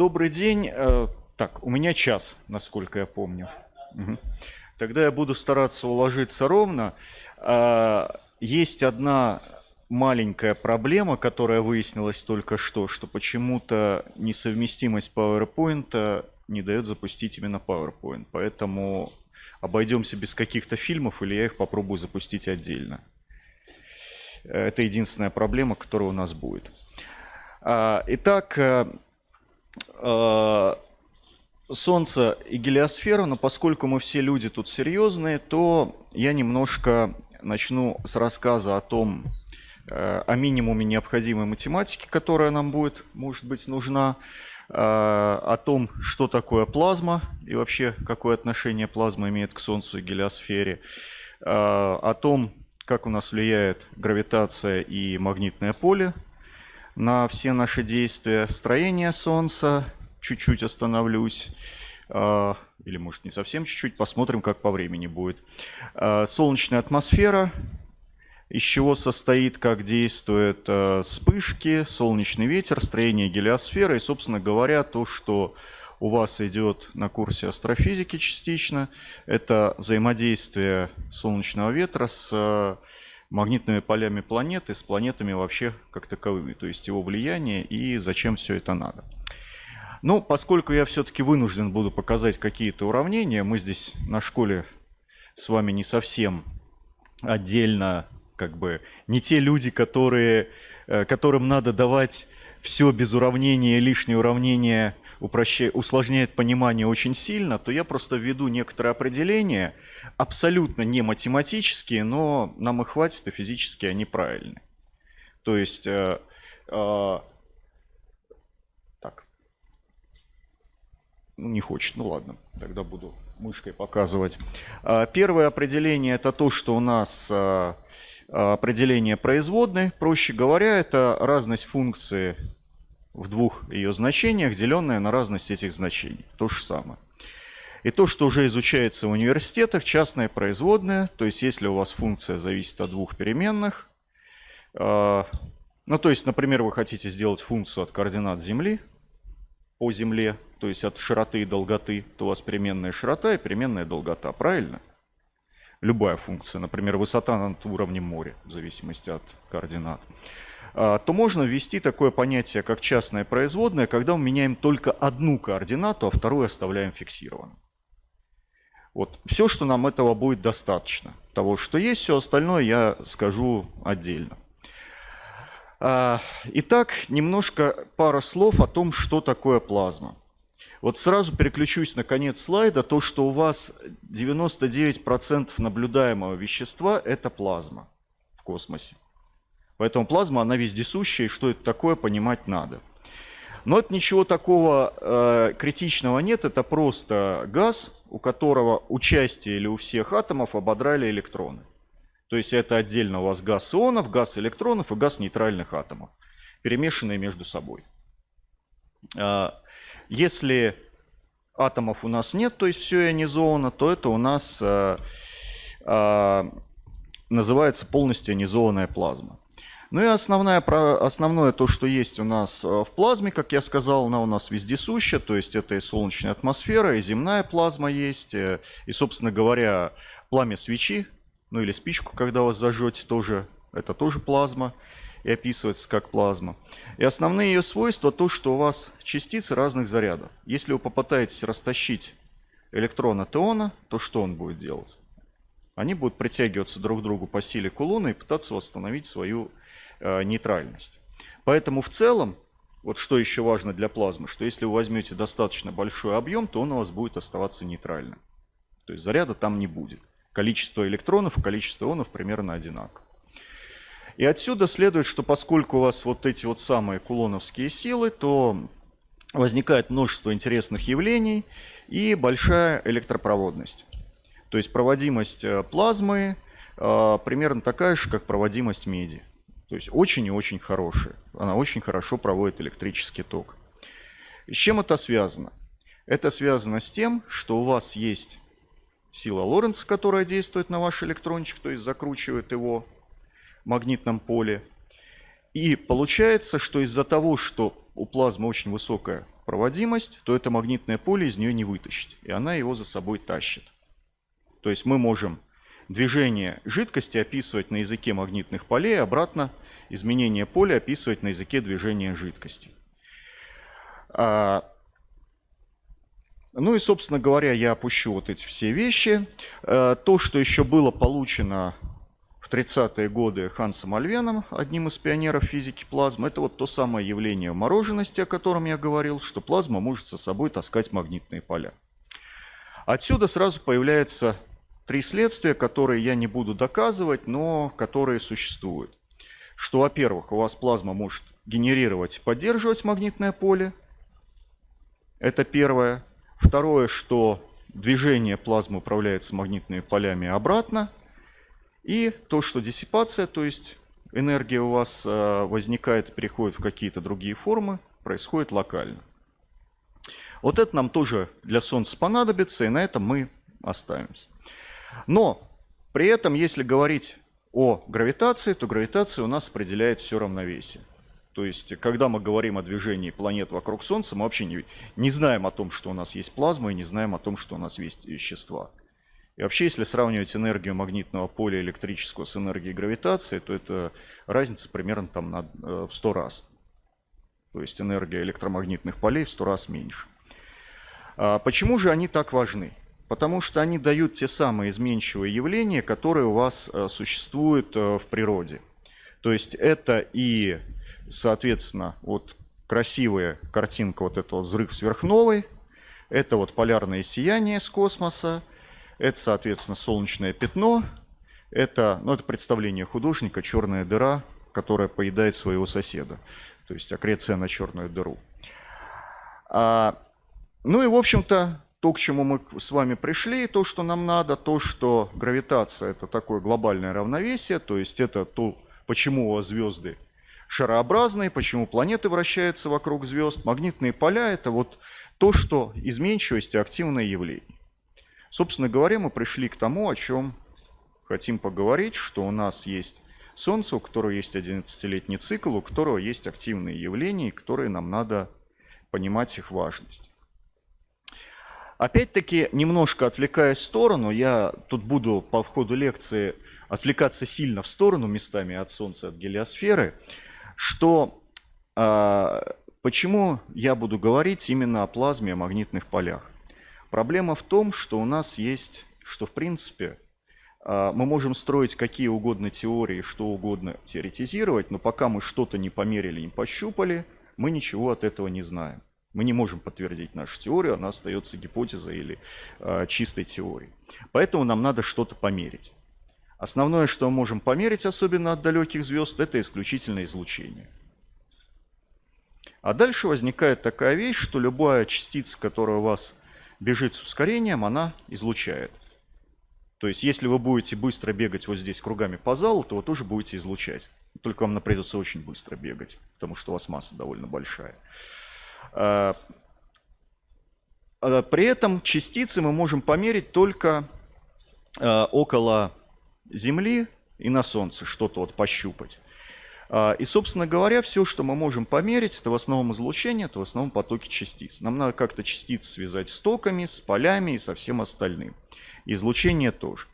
Добрый день. Э, так, у меня час, насколько я помню. Угу. Тогда я буду стараться уложиться ровно. А, есть одна маленькая проблема, которая выяснилась только что, что почему-то несовместимость PowerPoint не дает запустить именно PowerPoint. Поэтому обойдемся без каких-то фильмов или я их попробую запустить отдельно. Это единственная проблема, которая у нас будет. Итак, э, э, Солнце и гелиосфера, но поскольку мы все люди тут серьезные, то я немножко начну с рассказа о том, э, о минимуме необходимой математики, которая нам будет, может быть, нужна, о том, что такое плазма и вообще какое отношение плазма имеет к Солнцу и гелиосфере, о том, как у нас влияет гравитация и магнитное поле на все наши действия. Строение Солнца, чуть-чуть остановлюсь, а, или может не совсем чуть-чуть, посмотрим, как по времени будет. А, солнечная атмосфера, из чего состоит, как действуют а, вспышки, солнечный ветер, строение гелиосферы и, собственно говоря, то, что у вас идет на курсе астрофизики частично. Это взаимодействие солнечного ветра с магнитными полями планеты, с планетами вообще как таковыми, то есть его влияние и зачем все это надо. Ну, поскольку я все-таки вынужден буду показать какие-то уравнения, мы здесь на школе с вами не совсем отдельно, как бы, не те люди, которые, э, которым надо давать все без уравнения, лишние уравнения упрощает, усложняет понимание очень сильно, то я просто введу некоторые определения, абсолютно не математические, но нам их хватит, и физически они правильные. То есть, э, э, так, ну, не хочет, ну ладно, тогда буду мышкой показывать. Э, первое определение это то, что у нас э, определение производной, проще говоря, это разность функции в двух ее значениях, деленное на разность этих значений. То же самое. И то, что уже изучается в университетах, частная производная, то есть если у вас функция зависит от двух переменных, э, ну то есть, например, вы хотите сделать функцию от координат Земли по Земле, то есть от широты и долготы, то у вас переменная широта и переменная долгота, правильно? Любая функция, например, высота над уровнем моря, в зависимости от координат. А, то можно ввести такое понятие, как частное производное, когда мы меняем только одну координату, а вторую оставляем фиксированной. Вот. Все, что нам этого будет достаточно. Того, что есть, все остальное я скажу отдельно. А, итак, немножко пара слов о том, что такое плазма. Вот сразу переключусь на конец слайда. То, что у вас 99% наблюдаемого вещества – это плазма в космосе. Поэтому плазма, она вездесущая, и что это такое, понимать надо. Но это ничего такого э, критичного нет, это просто газ, у которого участие или у всех атомов ободрали электроны. То есть это отдельно у вас газ ионов, газ электронов и газ нейтральных атомов, перемешанные между собой. Э, если атомов у нас нет, то есть все ионизовано, то это у нас э, э, называется полностью ионизованная плазма. Ну и основное, основное то, что есть у нас э, в плазме, как я сказал, она у нас вездесуща, то есть это и солнечная атмосфера, и земная плазма есть, э, и, собственно говоря, пламя свечи, ну или спичку, когда вас зажжете, тоже, это тоже плазма, и описывается как плазма. И основные ее свойства то, что у вас частицы разных зарядов. Если вы попытаетесь растащить электрон от то что он будет делать? Они будут притягиваться друг к другу по силе кулона и пытаться восстановить свою нейтральность. Поэтому в целом, вот что еще важно для плазмы, что если вы возьмете достаточно большой объем, то он у вас будет оставаться нейтральным. То есть заряда там не будет. Количество электронов и количество ионов примерно одинаково. И отсюда следует, что поскольку у вас вот эти вот самые кулоновские силы, то возникает множество интересных явлений и большая электропроводность. То есть проводимость э, плазмы э, примерно такая же, как проводимость меди. То есть очень и очень хорошая. Она очень хорошо проводит электрический ток. С чем это связано? Это связано с тем, что у вас есть сила Лоренца, которая действует на ваш электрончик, то есть закручивает его в магнитном поле. И получается, что из-за того, что у плазмы очень высокая проводимость, то это магнитное поле из нее не вытащить, и она его за собой тащит. То есть мы можем движение жидкости описывать на языке магнитных полей, обратно изменение поля описывать на языке движения жидкости. А, ну и, собственно говоря, я опущу вот эти все вещи. А, то, что еще было получено в 30-е годы Хансом Альвеном, одним из пионеров физики плазмы, это вот то самое явление морожености, о котором я говорил, что плазма может со собой таскать магнитные поля. Отсюда сразу появляется три следствия, которые я не буду доказывать, но которые существуют. Что, во-первых, у вас плазма может генерировать и поддерживать магнитное поле. Это первое. Второе, что движение плазмы управляется магнитными полями обратно. И то, что диссипация, то есть энергия у вас э, возникает переходит в какие-то другие формы, происходит локально. Вот это нам тоже для Солнца понадобится, и на этом мы оставимся. Но при этом, если говорить о гравитации, то гравитация у нас определяет все равновесие. То есть, когда мы говорим о движении планет вокруг Солнца, мы вообще не, не знаем о том, что у нас есть плазма, и не знаем о том, что у нас есть вещества. И вообще, если сравнивать энергию магнитного поля электрического с энергией гравитации, то это разница примерно там на, э, в 100 раз. То есть энергия электромагнитных полей в 100 раз меньше. А почему же они так важны? Потому что они дают те самые изменчивые явления, которые у вас э, существуют э, в природе. То есть это и, соответственно, вот красивая картинка вот этого взрыв сверхновой, это вот полярное сияние с космоса, это, соответственно, солнечное пятно, это, ну, это представление художника «Черная дыра», которая поедает своего соседа. То есть аккреция на черную дыру. А, ну и, в общем-то, то, к чему мы с вами пришли, то, что нам надо, то, что гравитация – это такое глобальное равновесие, то есть это то, почему у вас звезды шарообразные, почему планеты вращаются вокруг звезд. Магнитные поля – это вот то, что изменчивость и активное явление. Собственно говоря, мы пришли к тому, о чем хотим поговорить, что у нас есть Солнце, у которого есть 11-летний цикл, у которого есть активные явления, которые нам надо понимать их важность. Опять-таки, немножко отвлекаясь в сторону, я тут буду по входу лекции отвлекаться сильно в сторону местами от Солнца, от гелиосферы, что э, почему я буду говорить именно о плазме, о магнитных полях. Проблема в том, что у нас есть, что в принципе э, мы можем строить какие угодно теории, что угодно теоретизировать, но пока мы что-то не померили, не пощупали, мы ничего от этого не знаем. Мы не можем подтвердить нашу теорию, она остается гипотезой или э, чистой теорией. Поэтому нам надо что-то померить. Основное, что мы можем померить, особенно от далеких звезд, это исключительно излучение. А дальше возникает такая вещь, что любая частица, которая у вас бежит с ускорением, она излучает. То есть, если вы будете быстро бегать вот здесь кругами по залу, то вы тоже будете излучать. Только вам придется очень быстро бегать, потому что у вас масса довольно большая. А, а при этом частицы мы можем померить только а, около Земли и на Солнце, что-то вот пощупать. И, собственно говоря, все, что мы можем померить, это в основном излучение, это в основном потоки частиц. Нам надо как-то частицы связать с токами, с полями и со всем остальным. Излучение тоже.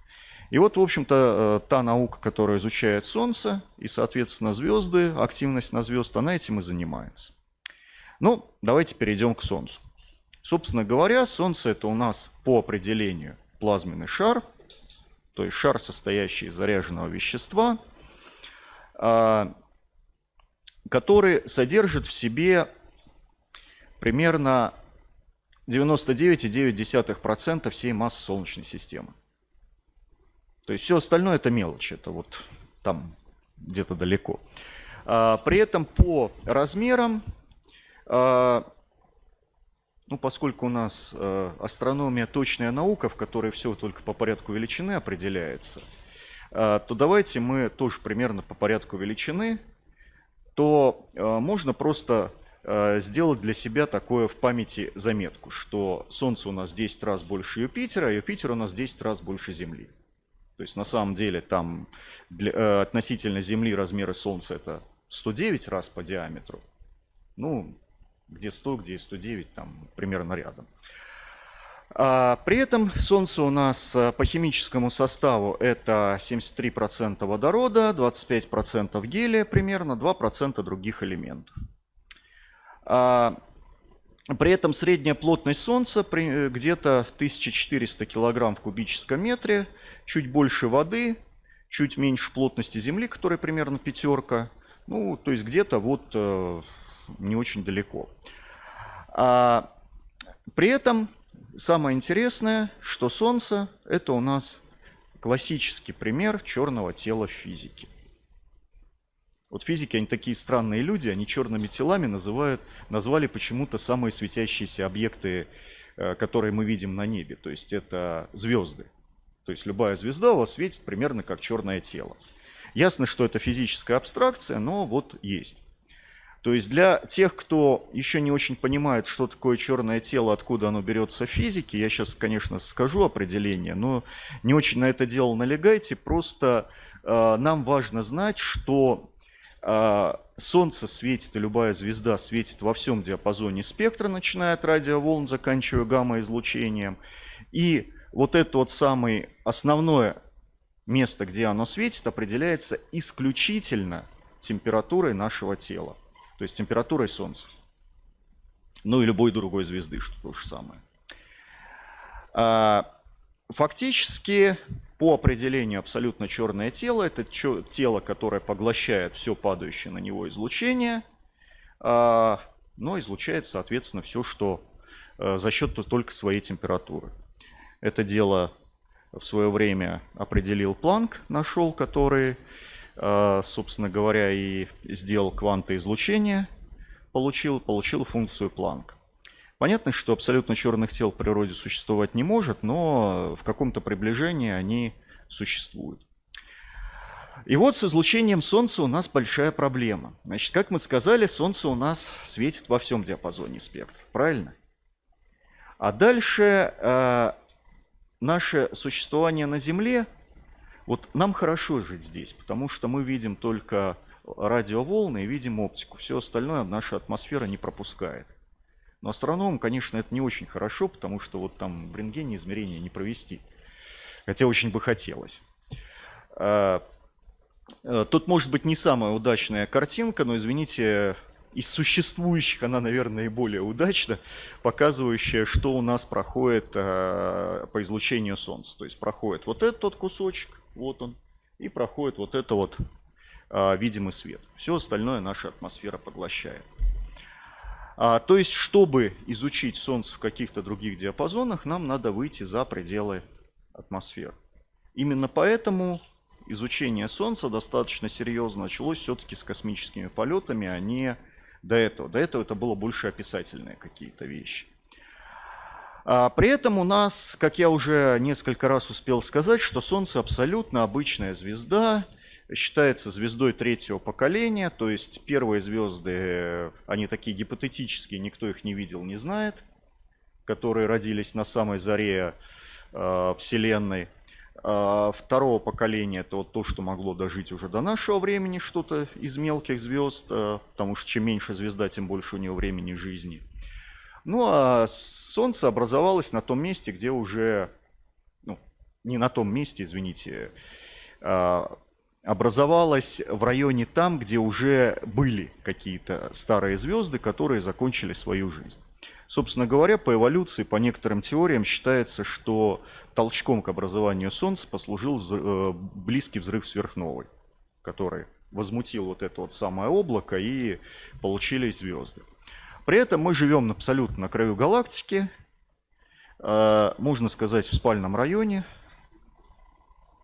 И вот, в общем-то, та наука, которая изучает Солнце и, соответственно, звезды, активность на звезд, она этим и занимается. Ну, давайте перейдем к Солнцу. Собственно говоря, Солнце это у нас по определению плазменный шар, то есть шар, состоящий из заряженного вещества, а, который содержит в себе примерно 99,9% всей массы Солнечной системы. То есть все остальное это мелочь, это вот там где-то далеко. А, при этом по размерам ну, поскольку у нас э, астрономия точная наука, в которой все только по порядку величины определяется, э, то давайте мы тоже примерно по порядку величины, то э, можно просто сделать для себя такое в памяти заметку, что Солнце у нас 10 раз больше Юпитера, а Юпитер у нас 10 раз больше Земли. То есть на самом деле там для, относительно Земли размеры Солнца это 109 раз по диаметру. Ну, где 100, где 109, там примерно рядом. А при этом Солнце у нас по химическому составу это 73% водорода, 25% гелия примерно, 2% других элементов. А при этом средняя плотность Солнца где-то 1400 кг в кубическом метре, чуть больше воды, чуть меньше плотности Земли, которая примерно пятерка. Ну, то есть где-то вот э, не очень далеко. А при этом самое интересное, что Солнце – это у нас классический пример черного тела в физике. Вот физики, они такие странные люди, они черными телами называют, назвали почему-то самые светящиеся объекты, э, которые мы видим на небе. То есть это звезды. То есть любая звезда у вас светит примерно как черное тело. Ясно, что это физическая абстракция, но вот есть. То есть для тех, кто еще не очень понимает, что такое черное тело, откуда оно берется в физике, я сейчас, конечно, скажу определение, но не очень на это дело налегайте. Просто э, нам важно знать, что э, Солнце светит, и любая звезда светит во всем диапазоне спектра, начиная от радиоволн, заканчивая гамма-излучением. И вот это вот самое основное место, где оно светит, определяется исключительно температурой нашего тела то есть температурой Солнца. Ну и любой другой звезды, что то же самое. А, фактически, по определению абсолютно черное тело, это тело, которое поглощает все падающее на него излучение, а, но излучает, соответственно, все, что а, за счет только своей температуры. Это дело в свое время определил Планк, нашел, который Э, собственно говоря, и сделал квантоизлучение, получил, получил функцию Планка. Понятно, что абсолютно черных тел в природе существовать не может, но в каком-то приближении они существуют. И вот с излучением Солнца у нас большая проблема. Значит, как мы сказали, Солнце у нас светит во всем диапазоне спектра, правильно? А дальше э, наше существование на Земле вот нам хорошо жить здесь, потому что мы видим только радиоволны и видим оптику. Все остальное наша атмосфера не пропускает. Но астрономам, конечно, это не очень хорошо, потому что вот там в рентгене измерения не провести. Хотя очень бы хотелось. А, э, тут может быть не самая удачная картинка, но, извините, из существующих она, наверное, и более удачна, показывающая, что у нас проходит э, по излучению Солнца. То есть проходит вот этот вот кусочек, вот он, и проходит вот это вот э, видимый свет. Все остальное наша атмосфера поглощает. А, то есть, чтобы изучить Солнце в каких-то других диапазонах, нам надо выйти за пределы атмосферы. Именно поэтому изучение Солнца достаточно серьезно началось все-таки с космическими полетами, а не до этого. До этого это было больше описательные какие-то вещи. А при этом у нас, как я уже несколько раз успел сказать, что Солнце абсолютно обычная звезда, считается звездой третьего поколения, то есть первые звезды, они такие гипотетические, никто их не видел, не знает, которые родились на самой заре э, Вселенной. А второго поколения это вот то, что могло дожить уже до нашего времени, что-то из мелких звезд, а, потому что чем меньше звезда, тем больше у нее времени жизни. Ну а Солнце образовалось на том месте, где уже, ну, не на том месте, извините, а, образовалось в районе там, где уже были какие-то старые звезды, которые закончили свою жизнь. Собственно говоря, по эволюции, по некоторым теориям считается, что толчком к образованию Солнца послужил э, близкий взрыв сверхновой, который возмутил вот это вот самое облако и получились звезды. При этом мы живем абсолютно на краю галактики, э, можно сказать, в спальном районе.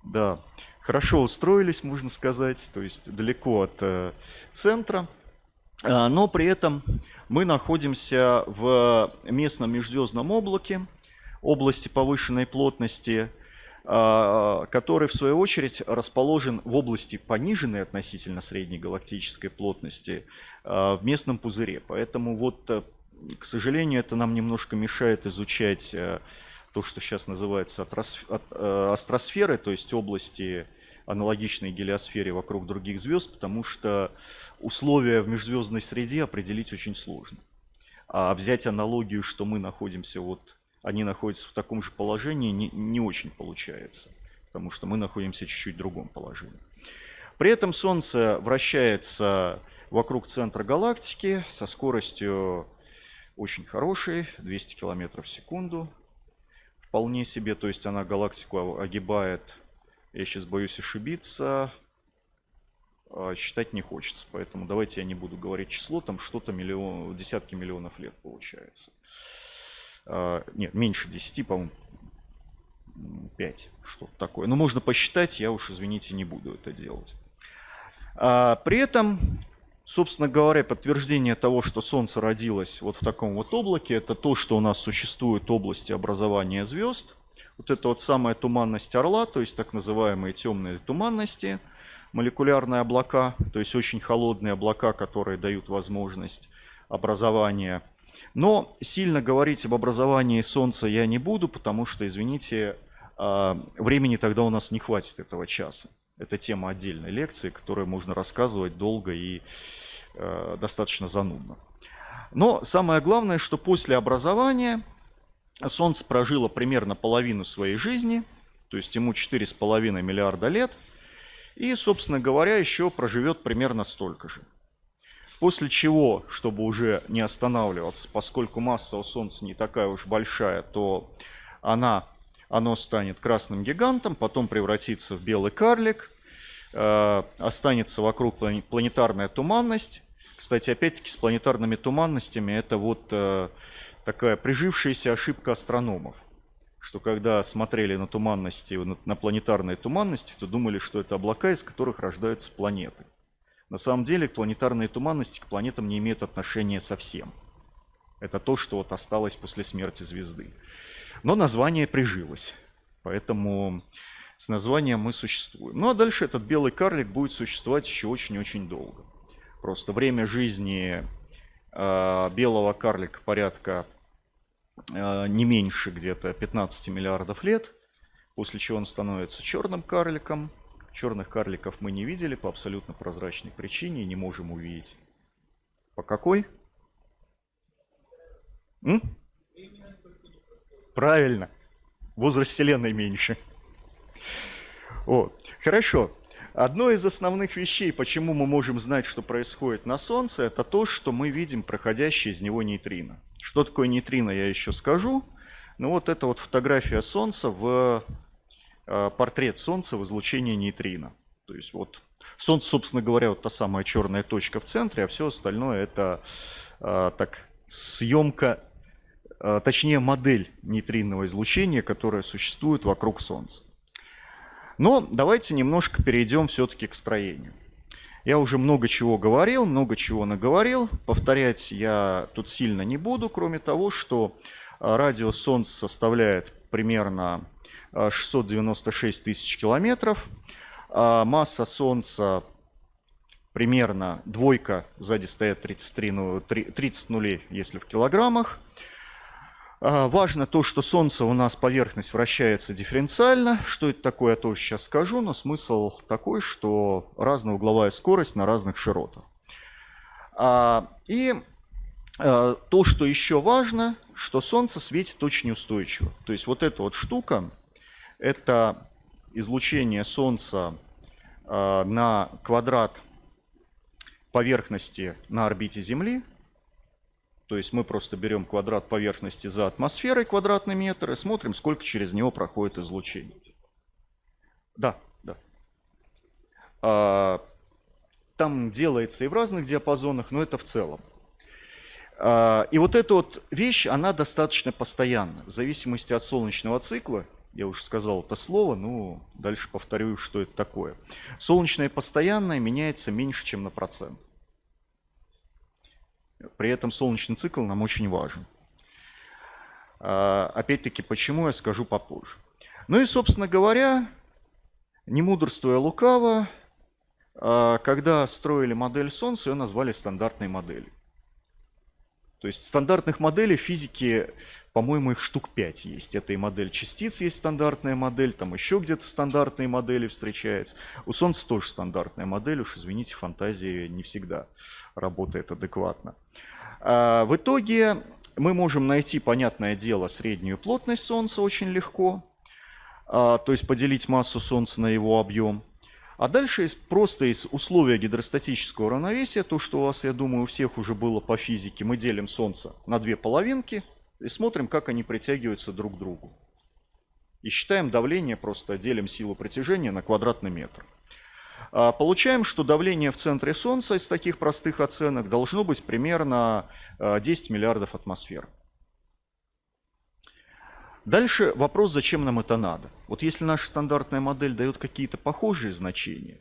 Да, хорошо устроились, можно сказать, то есть далеко от э, центра. Но при этом мы находимся в местном межзвездном облаке, области повышенной плотности, который в свою очередь расположен в области пониженной относительно средней галактической плотности а, в местном пузыре. Поэтому вот, э, к сожалению, это нам немножко мешает изучать э, то, что сейчас называется э, астросферы, то есть области аналогичной гелиосфере вокруг других звезд, потому что условия в межзвездной среде определить очень сложно. А взять аналогию, что мы находимся вот, они находятся в таком же положении, не, не очень получается, потому что мы находимся чуть-чуть в другом положении. При этом Солнце вращается вокруг центра галактики со скоростью очень хорошей, 200 км в секунду. Вполне себе, то есть она галактику огибает, я сейчас боюсь ошибиться, а, считать не хочется. Поэтому давайте я не буду говорить число, там что-то миллион, десятки миллионов лет получается. А, нет, меньше 10, по-моему, 5, что-то такое. Но можно посчитать, я уж, извините, не буду это делать. А, при этом, собственно говоря, подтверждение того, что Солнце родилось вот в таком вот облаке, это то, что у нас существуют области образования звезд. Вот это вот самая туманность Орла, то есть так называемые темные туманности – молекулярные облака, то есть очень холодные облака, которые дают возможность образования. Но сильно говорить об образовании Солнца я не буду, потому что, извините, а, времени тогда у нас не хватит этого часа. Это тема отдельной лекции, которую можно рассказывать долго и а, достаточно занудно. Но самое главное, что после образования Солнце прожило примерно половину своей жизни, то есть ему 4,5 миллиарда лет – и, собственно говоря, еще проживет примерно столько же. После чего, чтобы уже не останавливаться, поскольку масса у Солнца не такая уж большая, то она, оно станет красным гигантом, потом превратится в белый карлик, э, останется вокруг планетарная туманность. Кстати, опять-таки с планетарными туманностями это вот э, такая прижившаяся ошибка астрономов что когда смотрели на туманности, на планетарные туманности, то думали, что это облака, из которых рождаются планеты. На самом деле планетарные туманности к планетам не имеют отношения совсем. Это то, что вот осталось после смерти звезды. Но название прижилось, поэтому с названием мы существуем. Ну а дальше этот белый карлик будет существовать еще очень-очень долго. Просто время жизни э, белого карлика порядка Э, не меньше где-то 15 миллиардов лет, после чего он становится черным карликом. Черных карликов мы не видели по абсолютно прозрачной причине и не можем увидеть. По какой? М? Правильно. Возраст Вселенной меньше. О, хорошо. Одно из основных вещей, почему мы можем знать, что происходит на Солнце, это то, что мы видим проходящие из него нейтрино. Что такое нейтрино, я еще скажу. Ну вот это вот фотография Солнца в портрет Солнца в излучении нейтрино. То есть вот Солнце, собственно говоря, вот та самая черная точка в центре, а все остальное это э, так съемка, э, точнее модель нейтринного излучения, которая существует вокруг Солнца. Но давайте немножко перейдем все-таки к строению. Я уже много чего говорил, много чего наговорил. Повторять я тут сильно не буду, кроме того, что радиус Солнца составляет примерно 696 а, тысяч километров. А масса Солнца примерно двойка, сзади стоят 33, ну, 30 нулей, если в килограммах. А, важно то, что Солнце у нас поверхность вращается дифференциально. Что это такое, я тоже сейчас скажу, но смысл такой, что разная угловая скорость на разных широтах. И то, что еще важно, что Солнце светит очень устойчиво. То есть вот эта вот штука, это излучение Солнца на квадрат поверхности на орбите Земли – то есть мы просто берем квадрат поверхности за атмосферой, квадратный метр, и смотрим, сколько через него проходит излучение. Да, да. А, там делается и в разных диапазонах, но это в целом. А, и вот эта вот вещь, она достаточно постоянна. В зависимости от солнечного цикла, я уже сказал это слово, ну дальше повторю, что это такое. Солнечное постоянное меняется меньше, чем на процент. При этом солнечный цикл нам очень важен. А, опять-таки, почему я скажу попозже. Ну и, собственно говоря, не мудрствуя лукаво, а, когда строили модель Солнца, ее назвали стандартной моделью. То есть стандартных моделей физики, по-моему, их штук 5 есть. Это и модель частиц есть стандартная модель, там еще где-то стандартные модели встречаются. У Солнца тоже стандартная модель, уж извините, фантазия не всегда работает адекватно. А, в итоге мы можем найти, понятное дело, среднюю плотность Солнца очень легко, а, то есть поделить массу Солнца на его объем. А дальше просто из условия гидростатического равновесия, то, что у вас, я думаю, у всех уже было по физике, мы делим Солнце на две половинки и смотрим, как они притягиваются друг к другу. И считаем давление, просто делим силу притяжения на квадратный метр. А, получаем, что давление в центре Солнца из таких простых оценок должно быть примерно 10 а, миллиардов атмосфер. Дальше вопрос, зачем нам это надо. Вот если наша стандартная модель дает какие-то похожие значения,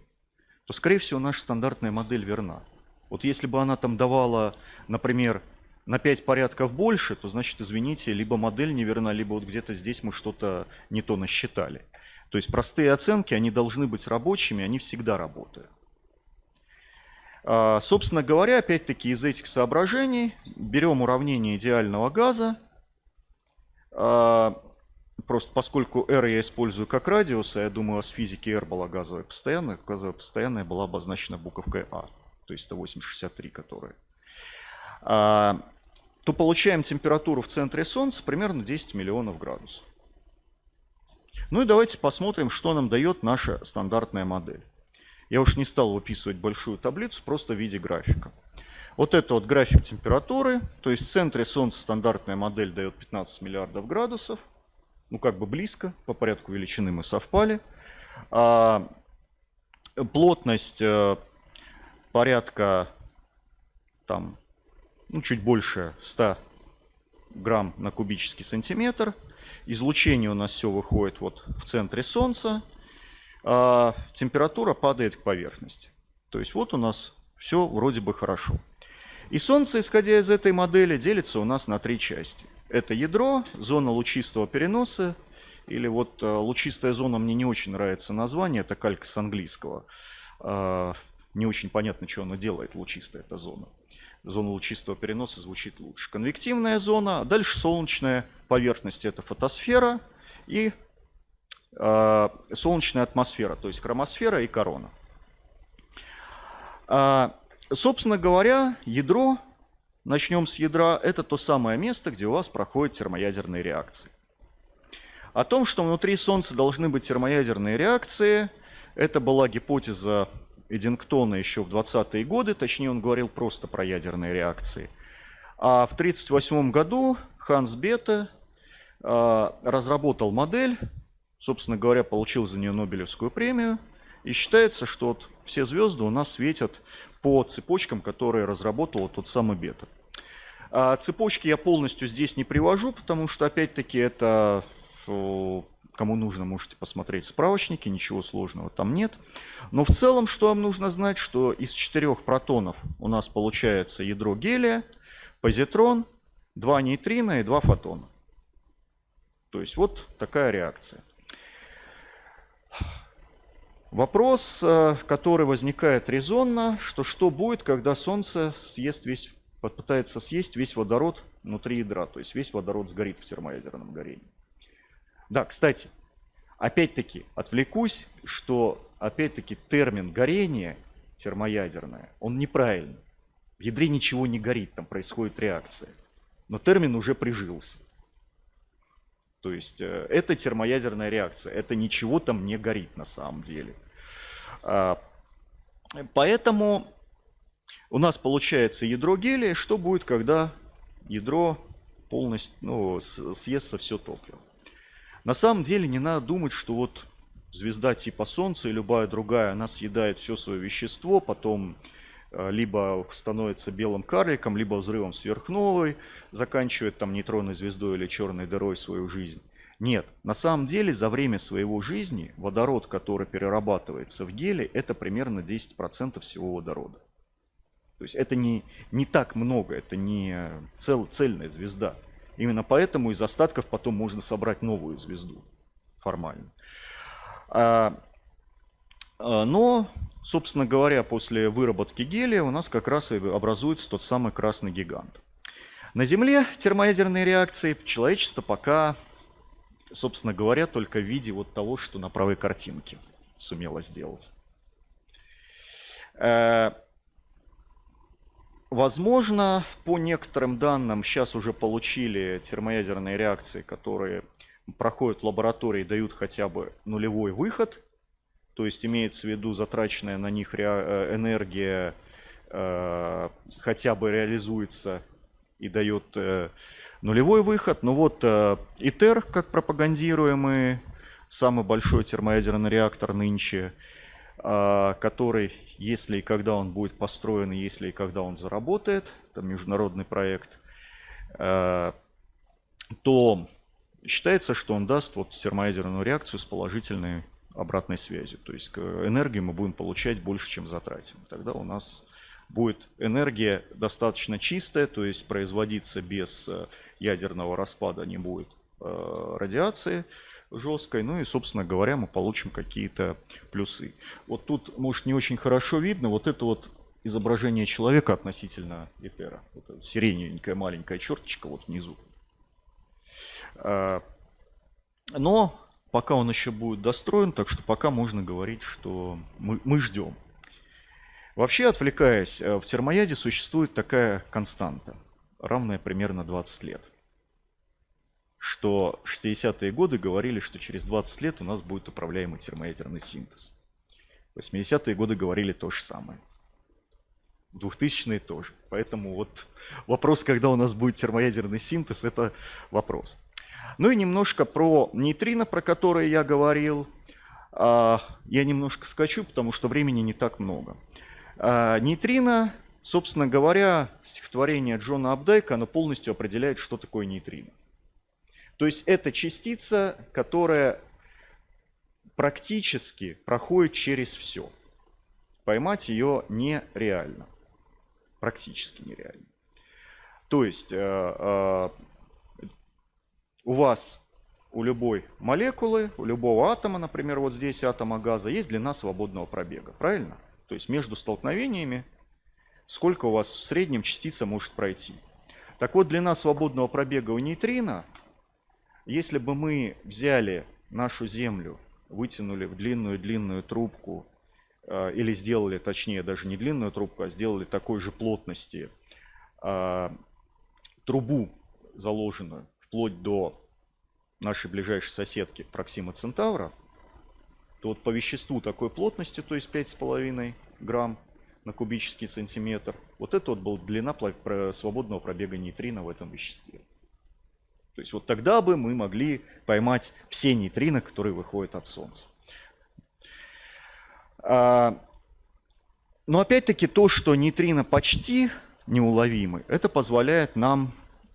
то, скорее всего, наша стандартная модель верна. Вот если бы она там давала, например, на 5 порядков больше, то значит, извините, либо модель неверна, либо вот где-то здесь мы что-то не то насчитали. То есть простые оценки, они должны быть рабочими, они всегда работают. А, собственно говоря, опять-таки из этих соображений берем уравнение идеального газа. А, просто поскольку R я использую как радиус, а я думаю, у вас в физике R была газовая постоянная, газовая постоянная была обозначена буковкой А, то есть это 863, которая. А, то получаем температуру в центре Солнца примерно 10 миллионов градусов. Ну и давайте посмотрим, что нам дает наша стандартная модель. Я уж не стал выписывать большую таблицу, просто в виде графика. Вот это вот график температуры, то есть в центре Солнца стандартная модель дает 15 миллиардов градусов. Ну как бы близко, по порядку величины мы совпали. А, плотность а, порядка там, ну, чуть больше 100 грамм на кубический сантиметр. Излучение у нас все выходит вот в центре Солнца. А температура падает к поверхности. То есть вот у нас все вроде бы хорошо. И Солнце, исходя из этой модели, делится у нас на три части. Это ядро, зона лучистого переноса, или вот э, лучистая зона, мне не очень нравится название, это калька с английского. А, не очень понятно, что она делает, лучистая эта зона зона лучистого переноса звучит лучше. Конвективная зона, дальше солнечная поверхность это фотосфера и э, солнечная атмосфера, то есть хромосфера и корона. Собственно говоря, ядро, начнем с ядра, это то самое место, где у вас проходят термоядерные реакции. О том, что внутри Солнца должны быть термоядерные реакции, это была гипотеза Эдингтона еще в 20-е годы, точнее он говорил просто про ядерные реакции. А в 1938 году Ханс Бета разработал модель, собственно говоря, получил за нее Нобелевскую премию. И считается, что вот все звезды у нас светят по цепочкам, которые разработал тот самый Бета. А цепочки я полностью здесь не привожу, потому что, опять-таки, это Кому нужно, можете посмотреть справочники, ничего сложного там нет. Но в целом, что вам нужно знать, что из четырех протонов у нас получается ядро гелия, позитрон, два нейтрина и два фотона. То есть вот такая реакция. Вопрос, э, который возникает резонно, что что будет, когда Солнце съест весь, попытается съесть весь водород внутри ядра, то есть весь водород сгорит в термоядерном горении. Да, кстати, опять-таки отвлекусь, что опять-таки термин горение термоядерное, он неправильный. В ядре ничего не горит, там происходит реакция. Но термин уже прижился. То есть э, это термоядерная реакция, это ничего там не горит на самом деле. А, поэтому у нас получается ядро гелия. Что будет, когда ядро полностью ну, съестся все топливо? На самом деле не надо думать, что вот звезда типа Солнца и любая другая, она съедает все свое вещество, потом либо становится белым карликом, либо взрывом сверхновой, заканчивает там нейтронной звездой или черной дырой свою жизнь. Нет, на самом деле за время своего жизни водород, который перерабатывается в гелий, это примерно 10% всего водорода. То есть это не, не так много, это не цел, цельная звезда. Именно поэтому из остатков потом можно собрать новую звезду формально. А, а, но, собственно говоря, после выработки гелия у нас как раз и образуется тот самый красный гигант. На Земле термоядерные реакции человечество пока, собственно говоря, только в виде вот того, что на правой картинке сумело сделать. Э, возможно, по некоторым данным, сейчас уже получили термоядерные реакции, которые проходят в лаборатории, дают хотя бы нулевой выход. То есть имеется в виду затраченная на них э, энергия э, хотя бы реализуется и дает э, нулевой выход. Но вот ИТЕР, как пропагандируемый, самый большой термоядерный реактор нынче, который, если и когда он будет построен, если и когда он заработает, это международный проект, то Считается, что он даст вот термоядерную реакцию с положительной обратной связью. То есть энергию мы будем получать больше, чем затратим. Тогда у нас будет энергия достаточно чистая, то есть производиться без э, ядерного распада не будет э, радиации жесткой. Ну и, собственно говоря, мы получим какие-то плюсы. Вот тут, может, не очень хорошо видно, вот это вот изображение человека относительно Этера. Вот сиреневенькая маленькая черточка вот внизу. Но пока он еще будет достроен, так что пока можно говорить, что мы, мы ждем. Вообще, отвлекаясь, э, в термояде существует такая константа, равная примерно 20 лет. Что 60-е годы говорили, что через 20 лет у нас будет управляемый термоядерный синтез. 80-е годы говорили то же самое. 2000-е тоже. Поэтому вот вопрос, когда у нас будет термоядерный синтез, это вопрос. Ну и немножко про нейтрино, про которые я говорил. А, я немножко скачу, потому что времени не так много. А, нейтрино, собственно говоря, стихотворение Джона Абдайка, оно полностью определяет, что такое нейтрино. То есть это частица, которая практически проходит через все. Поймать ее нереально. Практически нереально. То есть э, э, у вас, у любой молекулы, у любого атома, например, вот здесь атома газа, есть длина свободного пробега, правильно? То есть между столкновениями сколько у вас в среднем частица может пройти. Так вот, длина свободного пробега у нейтрино, если бы мы взяли нашу Землю, вытянули в длинную-длинную трубку, э, или сделали, точнее, даже не длинную трубку, а сделали такой же плотности э, трубу заложенную, вплоть до нашей ближайшей соседки Проксима Центавра, то вот по веществу такой плотности, то есть 5,5 грамм на кубический сантиметр, вот это вот была длина свободного пробега нейтрино в этом веществе. То есть вот тогда бы мы могли поймать все нейтрино, которые выходят от Солнца. А, но опять-таки то, что нейтрино почти неуловимы, это позволяет нам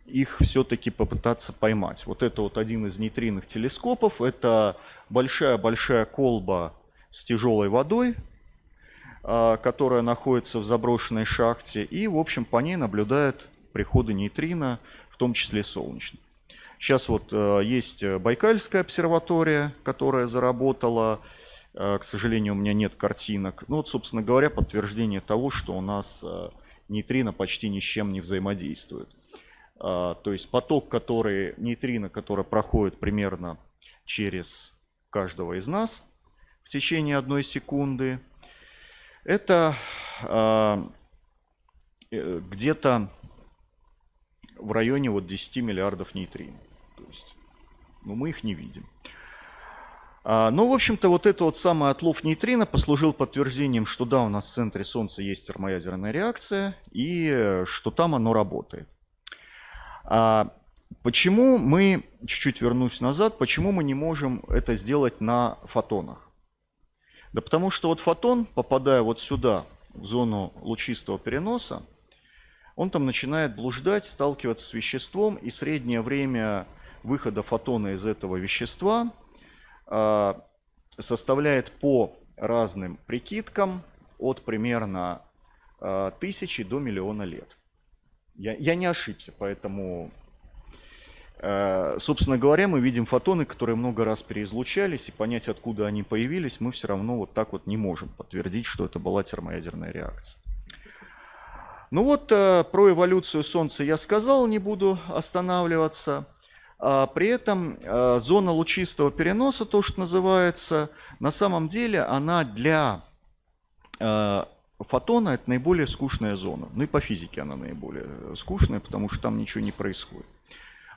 их все-таки попытаться поймать. Вот это вот один из нейтринных телескопов. Это большая-большая колба с тяжелой водой, а, которая находится в заброшенной шахте. И, в общем, по ней наблюдают приходы нейтрино, в том числе солнечных. Сейчас вот э, есть Байкальская обсерватория, которая заработала. Э, к сожалению, у меня нет картинок. Ну вот, собственно говоря, подтверждение того, что у нас э, нейтрино почти ни с чем не взаимодействует. А, то есть поток, который, нейтрино, который проходит примерно через каждого из нас в течение одной секунды, это а, э, где-то в районе вот 10 миллиардов нейтрино. То есть, ну, мы их не видим. А, ну, в общем-то, вот это вот самый отлов нейтрино послужил подтверждением, что да, у нас в центре Солнца есть термоядерная реакция, и э, что там оно работает. А почему мы, чуть-чуть вернусь назад, почему мы не можем это сделать на фотонах? Да потому что вот фотон, попадая вот сюда, в зону лучистого переноса, он там начинает блуждать, сталкиваться с веществом, и среднее время выхода фотона из этого вещества а, составляет по разным прикидкам от примерно а, тысячи до миллиона лет. Я, я не ошибся, поэтому, э, собственно говоря, мы видим фотоны, которые много раз переизлучались, и понять, откуда они появились, мы все равно вот так вот не можем подтвердить, что это была термоядерная реакция. Ну вот, э, про эволюцию Солнца я сказал, не буду останавливаться. А при этом э, зона лучистого переноса, то, что называется, на самом деле она для фотона это наиболее скучная зона. Ну и по физике она наиболее скучная, потому что там ничего не происходит.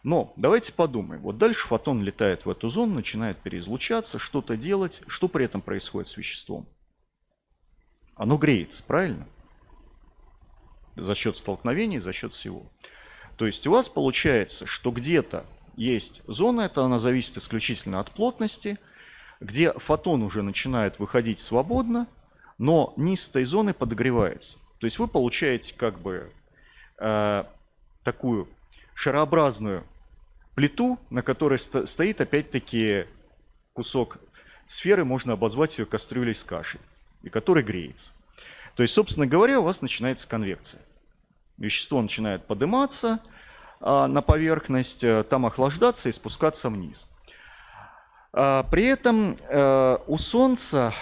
Но давайте подумаем. Вот дальше фотон летает в эту зону, начинает переизлучаться, что-то делать. Что при этом происходит с веществом? Оно греется, правильно? За счет столкновений, за счет всего. То есть у вас получается, что где-то есть зона, это она зависит исключительно от плотности, где фотон уже начинает выходить свободно, но низ этой зоны подогревается. То есть вы получаете как бы э, такую шарообразную плиту, на которой стоит опять-таки кусок сферы, можно обозвать ее кастрюлей с кашей, и который греется. То есть, собственно говоря, у вас начинается конвекция. Вещество начинает подниматься а, на поверхность, э, там охлаждаться и спускаться вниз. А, при этом э, у Солнца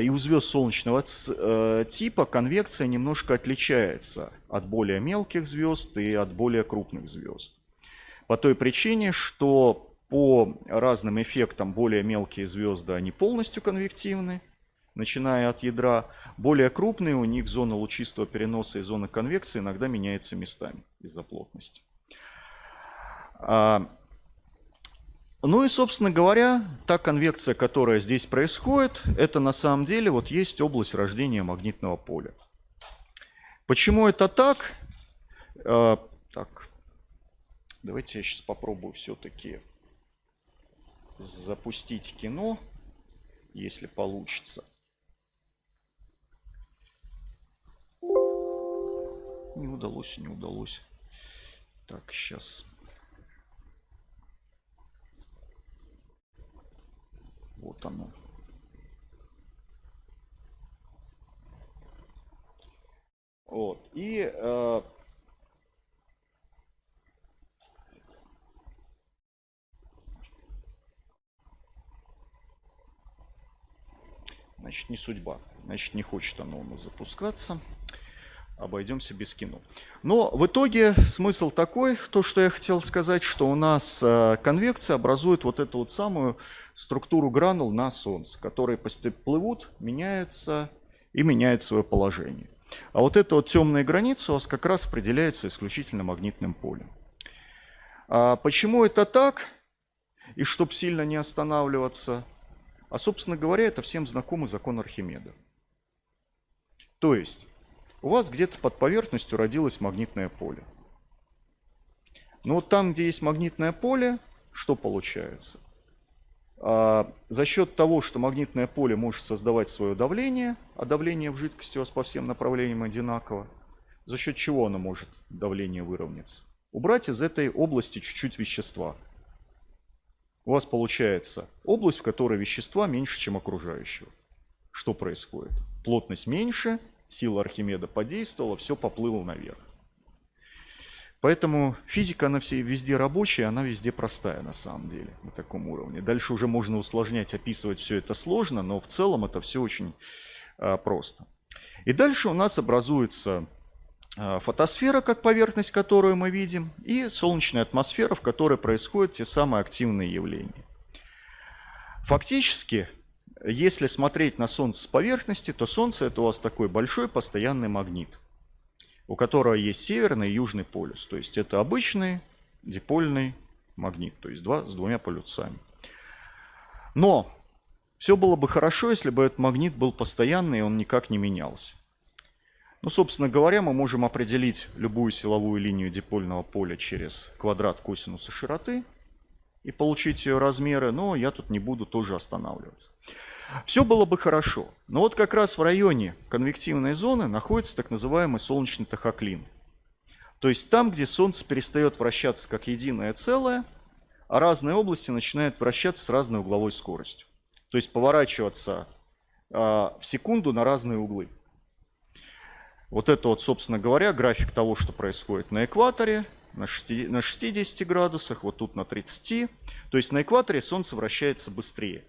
и у звезд солнечного типа конвекция немножко отличается от более мелких звезд и от более крупных звезд. По той причине, что по разным эффектам более мелкие звезды, они полностью конвективны, начиная от ядра. Более крупные, у них зона лучистого переноса и зона конвекции иногда меняется местами из-за плотности. Ну и, собственно говоря, та конвекция, которая здесь происходит, это на самом деле вот есть область рождения магнитного поля. Почему это так? А, так, давайте я сейчас попробую все-таки запустить кино, если получится. Не удалось, не удалось. Так, сейчас. Вот оно. Вот. И э, значит, не судьба. Значит, не хочет оно у нас запускаться обойдемся без кино. Но в итоге смысл такой, то, что я хотел сказать, что у нас э, конвекция образует вот эту вот самую структуру гранул на Солнце, которые постепенно плывут, меняются и меняют свое положение. А вот эта вот темная граница у вас как раз определяется исключительно магнитным полем. А почему это так? И чтобы сильно не останавливаться, а собственно говоря, это всем знакомый закон Архимеда. То есть у вас где-то под поверхностью родилось магнитное поле. Но вот там, где есть магнитное поле, что получается? А, за счет того, что магнитное поле может создавать свое давление, а давление в жидкости у вас по всем направлениям одинаково, за счет чего оно может давление выровняться? Убрать из этой области чуть-чуть вещества. У вас получается область, в которой вещества меньше, чем окружающего. Что происходит? Плотность меньше, сила Архимеда подействовала, все поплыло наверх. Поэтому физика, она все везде рабочая, она везде простая на самом деле, на таком уровне. Дальше уже можно усложнять, описывать все это сложно, но в целом это все очень а, просто. И дальше у нас образуется а, фотосфера, как поверхность, которую мы видим, и солнечная атмосфера, в которой происходят те самые активные явления. Фактически если смотреть на Солнце с поверхности, то Солнце это у вас такой большой постоянный магнит, у которого есть северный и южный полюс. То есть это обычный дипольный магнит, то есть два с двумя полюсами. Но все было бы хорошо, если бы этот магнит был постоянный и он никак не менялся. Ну, собственно говоря, мы можем определить любую силовую линию дипольного поля через квадрат косинуса широты и получить ее размеры, но я тут не буду тоже останавливаться. Все было бы хорошо. Но вот как раз в районе конвективной зоны находится так называемый солнечный тахоклин. То есть там, где Солнце перестает вращаться как единое целое, а разные области начинают вращаться с разной угловой скоростью. То есть поворачиваться э, в секунду на разные углы. Вот это вот, собственно говоря, график того, что происходит на экваторе, на 60, на 60 градусах, вот тут на 30. То есть на экваторе Солнце вращается быстрее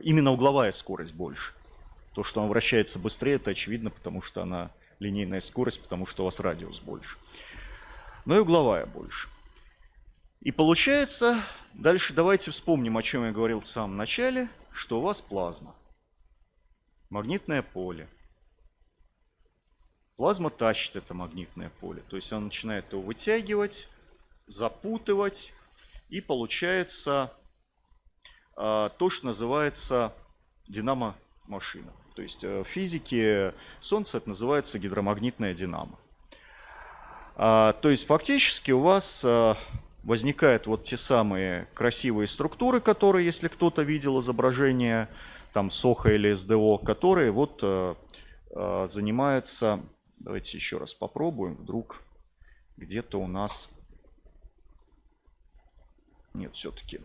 именно угловая скорость больше. То, что он вращается быстрее, это очевидно, потому что она линейная скорость, потому что у вас радиус больше. Но и угловая больше. И получается, дальше давайте вспомним, о чем я говорил в самом начале, что у вас плазма. магнитное поле. Плазма тащит это магнитное поле. То есть она начинает его вытягивать, запутывать. И получается то, что называется динамо-машина. То есть э, в физике Солнце это называется гидромагнитная динамо. А, то есть фактически у вас а, возникают вот те самые красивые структуры, которые, если кто-то видел изображение там СОХа или СДО, которые вот а, а, занимаются, давайте еще раз попробуем, вдруг где-то у нас, нет, все-таки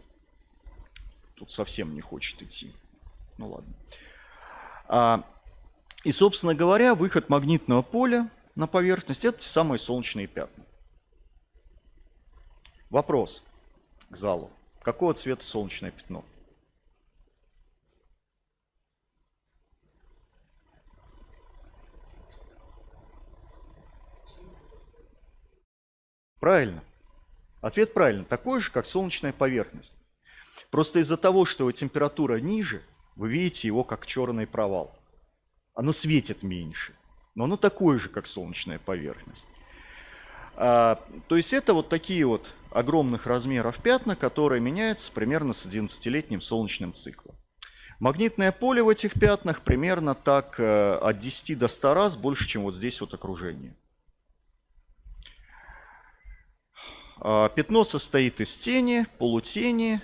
тут совсем не хочет идти, ну ладно. А, и, собственно говоря, выход магнитного поля на поверхность – это те самые солнечные пятна. Вопрос к залу. Какого цвета солнечное пятно? Правильно. Ответ правильно. Такой же, как солнечная поверхность. Просто из-за того, что его температура ниже, вы видите его как черный провал. Оно светит меньше, но оно такое же, как солнечная поверхность. А, то есть это вот такие вот огромных размеров пятна, которые меняются примерно с 11-летним солнечным циклом. Магнитное поле в этих пятнах примерно так э, от 10 до 100 раз больше, чем вот здесь вот окружение. А, пятно состоит из тени, полутени,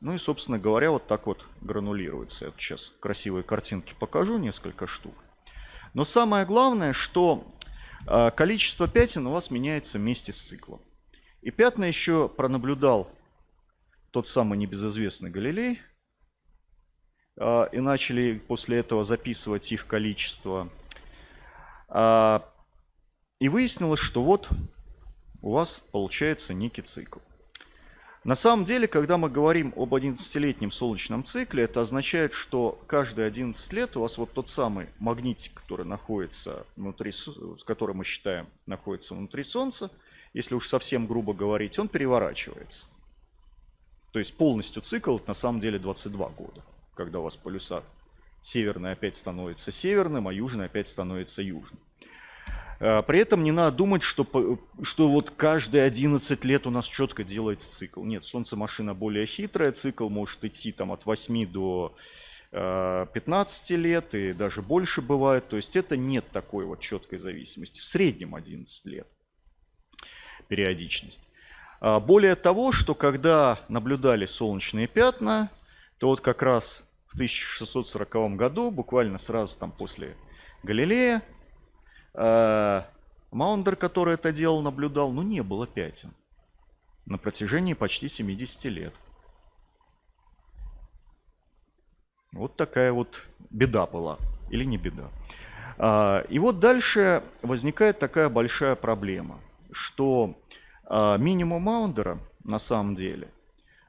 ну и, собственно говоря, вот так вот гранулируется. Я сейчас красивые картинки покажу, несколько штук. Но самое главное, что а, количество пятен у вас меняется вместе с циклом. И пятна еще пронаблюдал тот самый небезызвестный Галилей. А, и начали после этого записывать их количество. А, и выяснилось, что вот у вас получается некий цикл. На самом деле, когда мы говорим об 11-летнем солнечном цикле, это означает, что каждые 11 лет у вас вот тот самый магнитик, который находится внутри, который мы считаем находится внутри Солнца, если уж совсем грубо говорить, он переворачивается. То есть полностью цикл на самом деле 22 года, когда у вас полюса северный опять становится северным, а южный опять становится южным. А, при этом не надо думать, что, что вот каждые 11 лет у нас четко делается цикл. Нет, Солнце машина более хитрая, цикл может идти там от 8 до 15 а, лет и даже больше бывает. То есть это нет такой вот четкой зависимости. В среднем 11 лет периодичность. А, более того, что когда наблюдали солнечные пятна, то вот как раз в 1640 году, буквально сразу там после Галилея, Э, Маундер, который это делал, наблюдал, ну не было пятен на протяжении почти 70 лет. Вот такая вот беда была. Или не беда. А, и вот дальше возникает такая большая проблема, что а, минимум Маундера на самом деле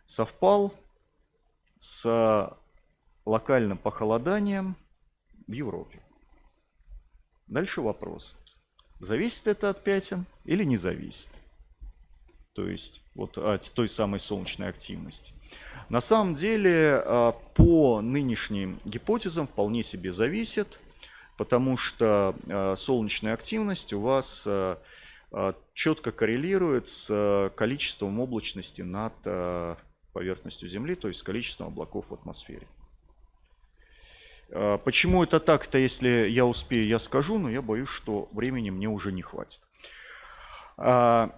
совпал с локальным похолоданием в Европе. Дальше вопрос. Зависит это от пятен или не зависит? То есть вот от той самой солнечной активности. На самом деле а, по нынешним гипотезам вполне себе зависит, потому что а, солнечная активность у вас а, четко коррелирует с количеством облачности над поверхностью Земли, то есть с количеством облаков в атмосфере. А, почему это так-то, если я успею, я скажу, но я боюсь, что времени мне уже не хватит. А,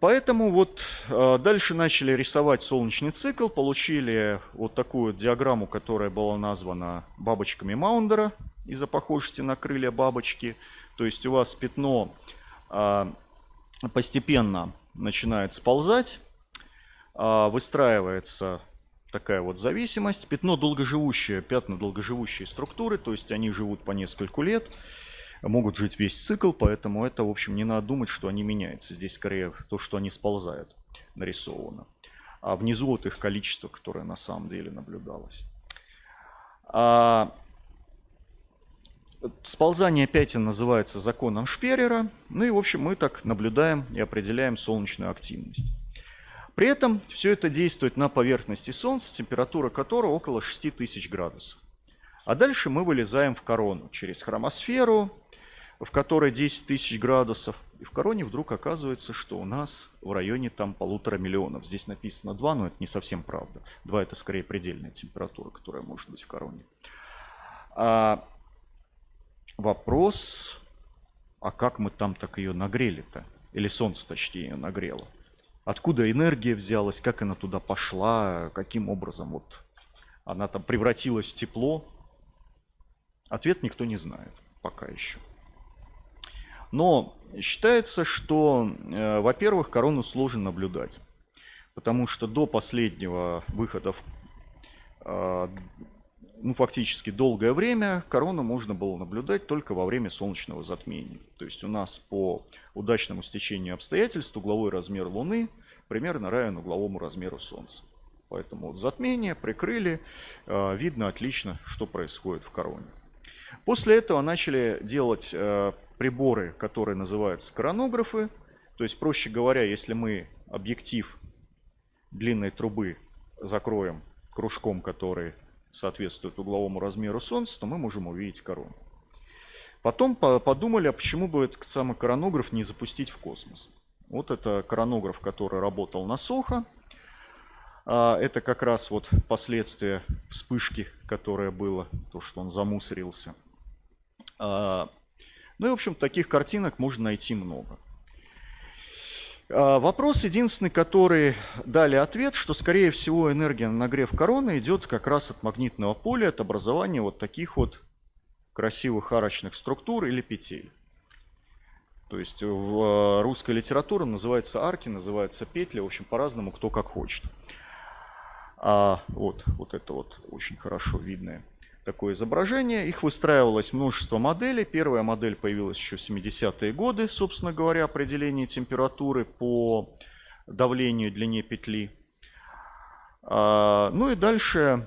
поэтому вот а, дальше начали рисовать солнечный цикл, получили вот такую диаграмму, которая была названа бабочками Маундера из-за похожести на крылья бабочки. То есть у вас пятно постепенно начинает сползать, выстраивается такая вот зависимость. Пятно долгоживущее, пятна долгоживущие структуры, то есть они живут по нескольку лет, могут жить весь цикл, поэтому это, в общем, не надо думать, что они меняются. Здесь скорее то, что они сползают, нарисовано. А внизу вот их количество, которое на самом деле наблюдалось. А Сползание пятен называется законом Шперера. Ну и, в общем, мы так наблюдаем и определяем солнечную активность. При этом все это действует на поверхности Солнца, температура которого около 6000 градусов. А дальше мы вылезаем в корону через хромосферу, в которой 10 тысяч градусов. И в короне вдруг оказывается, что у нас в районе там полутора миллионов. Здесь написано 2, но это не совсем правда. 2 это скорее предельная температура, которая может быть в короне. А вопрос, а как мы там так ее нагрели-то? Или солнце, точнее, ее нагрело? Откуда энергия взялась, как она туда пошла, каким образом вот она там превратилась в тепло? Ответ никто не знает пока еще. Но считается, что, э, во-первых, корону сложно наблюдать, потому что до последнего выхода, в, э, ну, фактически долгое время, корону можно было наблюдать только во время солнечного затмения. То есть у нас по удачному стечению обстоятельств угловой размер Луны примерно равен угловому размеру Солнца. Поэтому вот затмение прикрыли, э, видно отлично, что происходит в короне. После этого начали делать э, приборы, которые называются коронографы. То есть, проще говоря, если мы объектив длинной трубы закроем кружком, который соответствует угловому размеру Солнца, то мы можем увидеть корону. Потом подумали, а почему бы этот самый коронограф не запустить в космос. Вот это коронограф, который работал на Сохо. А, это как раз вот последствия вспышки, которая была, то, что он замусорился. А, ну и, в общем, таких картинок можно найти много. А, вопрос единственный, который дали ответ, что, скорее всего, энергия на нагрев короны идет как раз от магнитного поля, от образования вот таких вот красивых арочных структур или петель. То есть в а, русской литературе называется арки, называется петли, в общем, по-разному, кто как хочет. А вот, вот это вот очень хорошо видное такое изображение. Их выстраивалось множество моделей. Первая модель появилась еще в 70-е годы, собственно говоря, определение температуры по давлению длине петли. А, ну и дальше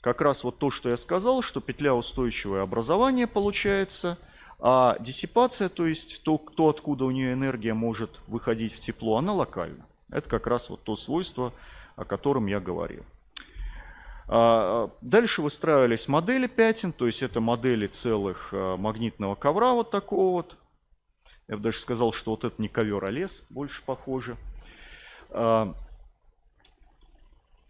как раз вот то, что я сказал, что петля устойчивое образование получается, а диссипация, то есть то, то, откуда у нее энергия может выходить в тепло, она локальна. Это как раз вот то свойство, о котором я говорил. А, дальше выстраивались модели пятен, то есть это модели целых а, магнитного ковра вот такого вот. Я бы даже сказал, что вот это не ковер, а лес больше похоже. А,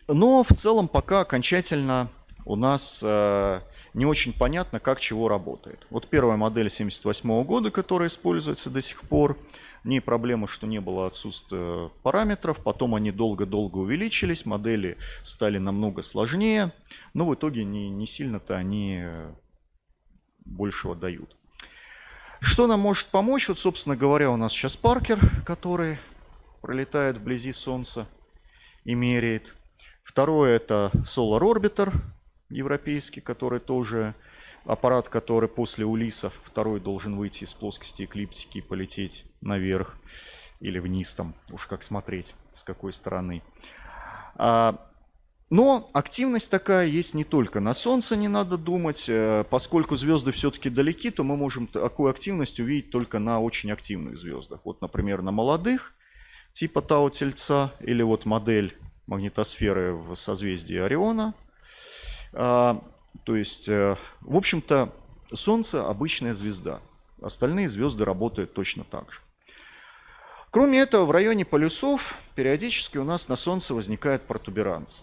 но в целом пока окончательно у нас не очень понятно, как чего работает. Вот первая модель 78 года, которая используется до сих пор – не проблема, что не было отсутствия параметров. Потом они долго-долго увеличились, модели стали намного сложнее. Но в итоге не, не сильно-то они большего дают. Что нам может помочь? Вот, собственно говоря, у нас сейчас Паркер, который пролетает вблизи Солнца и меряет. Второе это Solar Orbiter европейский, который тоже аппарат, который после Улисов, второй должен выйти из плоскости эклиптики и полететь наверх или вниз там, уж как смотреть, с какой стороны. А, но активность такая есть не только на Солнце, не надо думать. Э, поскольку звезды все-таки далеки, то мы можем такую активность увидеть только на очень активных звездах. Вот, например, на молодых, типа Тау-Тельца, или вот модель магнитосферы в созвездии Ориона. То есть, э, в общем-то, Солнце обычная звезда. Остальные звезды работают точно так же. Кроме этого, в районе полюсов периодически у нас на Солнце возникает протуберанц.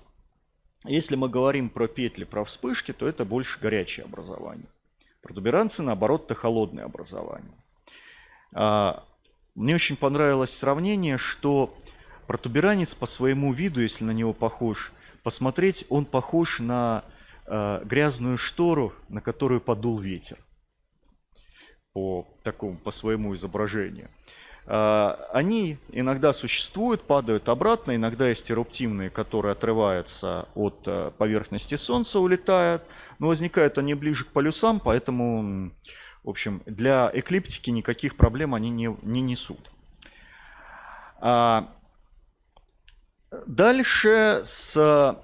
Если мы говорим про петли, про вспышки, то это больше горячее образование. Протуберанцы, наоборот, это холодное образование. А, мне очень понравилось сравнение, что протуберанец по своему виду, если на него похож, посмотреть, он похож на э, грязную штору, на которую подул ветер. По такому, по своему изображению. Э, они иногда существуют, падают обратно, иногда есть эруптивные, которые отрываются от э, поверхности Солнца, улетают, но возникают они ближе к полюсам, поэтому, в общем, для эклиптики никаких проблем они не, не несут. А дальше с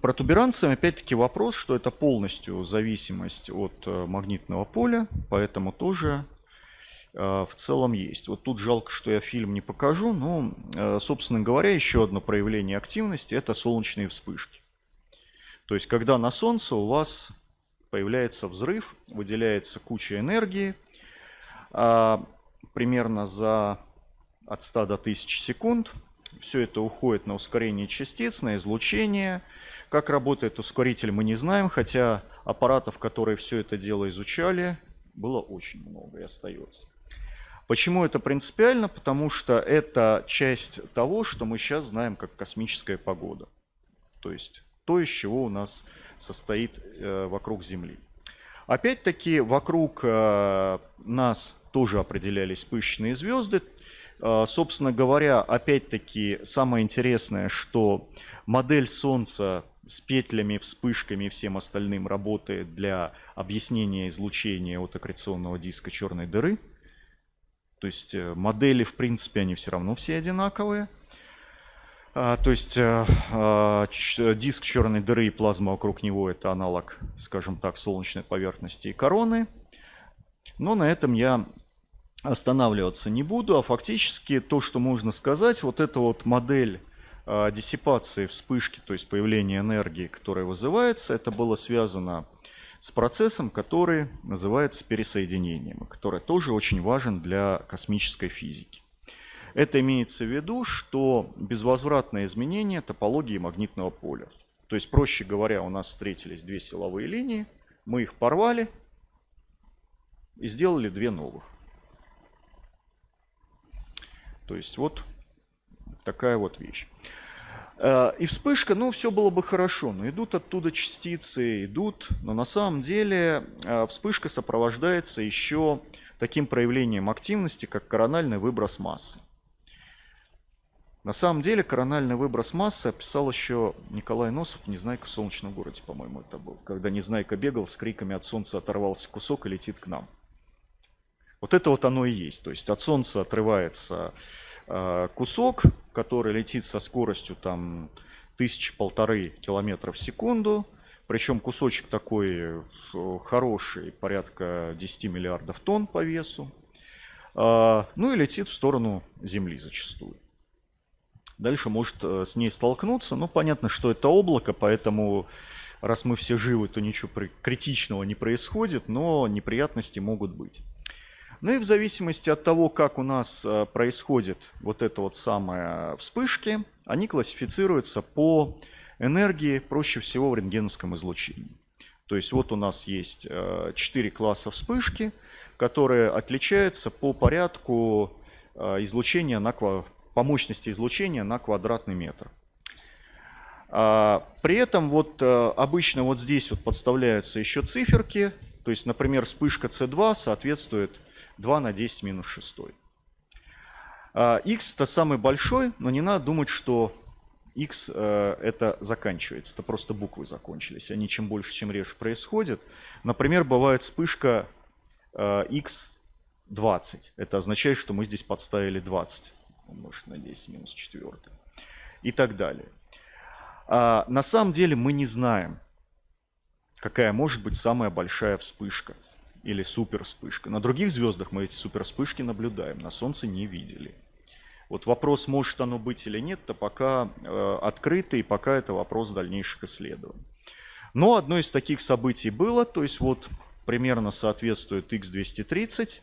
Протуберанцем опять-таки вопрос, что это полностью зависимость от э, магнитного поля, поэтому тоже э, в целом есть. Вот тут жалко, что я фильм не покажу, но, э, собственно говоря, еще одно проявление активности – это солнечные вспышки. То есть, когда на Солнце у вас появляется взрыв, выделяется куча энергии, а, примерно за от 100 до 1000 секунд. Все это уходит на ускорение частиц, на излучение. Как работает ускоритель, мы не знаем, хотя аппаратов, которые все это дело изучали, было очень много и остается. Почему это принципиально? Потому что это часть того, что мы сейчас знаем как космическая погода. То есть то, из чего у нас состоит э, вокруг Земли. Опять-таки, вокруг э, нас тоже определялись пышечные звезды. Э, собственно говоря, опять-таки, самое интересное, что модель Солнца с петлями, вспышками и всем остальным работает для объяснения излучения от аккреционного диска черной дыры. То есть модели, в принципе, они все равно все одинаковые. А, то есть э, а, диск черной дыры и плазма вокруг него это аналог, скажем так, солнечной поверхности и короны. Но на этом я останавливаться не буду, а фактически то, что можно сказать, вот эта вот модель диссипации вспышки, то есть появления энергии, которая вызывается, это было связано с процессом, который называется пересоединением, который тоже очень важен для космической физики. Это имеется в виду, что безвозвратное изменение топологии магнитного поля. То есть, проще говоря, у нас встретились две силовые линии, мы их порвали и сделали две новых. То есть вот такая вот вещь. Э, и вспышка, ну, все было бы хорошо, но идут оттуда частицы, идут, но на самом деле э, вспышка сопровождается еще таким проявлением активности, как корональный выброс массы. На самом деле корональный выброс массы описал еще Николай Носов «Незнайка в солнечном городе», по-моему, это был. Когда Незнайка бегал с криками «От солнца оторвался кусок и летит к нам». Вот это вот оно и есть. То есть от солнца отрывается кусок, который летит со скоростью там тысячи-полторы километров в секунду. Причем кусочек такой э, хороший, порядка 10 миллиардов тонн по весу. Э, ну и летит в сторону Земли зачастую дальше может э, с ней столкнуться. Ну, понятно, что это облако, поэтому раз мы все живы, то ничего критичного не происходит, но неприятности могут быть. Ну и в зависимости от того, как у нас э, происходит вот это вот самое вспышки, они классифицируются по энергии, проще всего в рентгеновском излучении. То есть вот у нас есть 4 э, класса вспышки, которые отличаются по порядку излучения на по мощности излучения на квадратный метр. А, при этом вот э, обычно вот здесь вот подставляются еще циферки, то есть, например, вспышка C2 соответствует 2 на 10 минус 6. А, x это самый большой, но не надо думать, что x э, это заканчивается, это просто буквы закончились. Они чем больше, чем реже происходят. Например, бывает вспышка x э, 20. Это означает, что мы здесь подставили 20 умножить на 10 минус 4 и так далее. А на самом деле мы не знаем, какая может быть самая большая вспышка или супер вспышка. На других звездах мы эти супер вспышки наблюдаем, на Солнце не видели. Вот вопрос, может оно быть или нет, то пока э, открытый, пока это вопрос дальнейших исследований. Но одно из таких событий было, то есть вот примерно соответствует X230,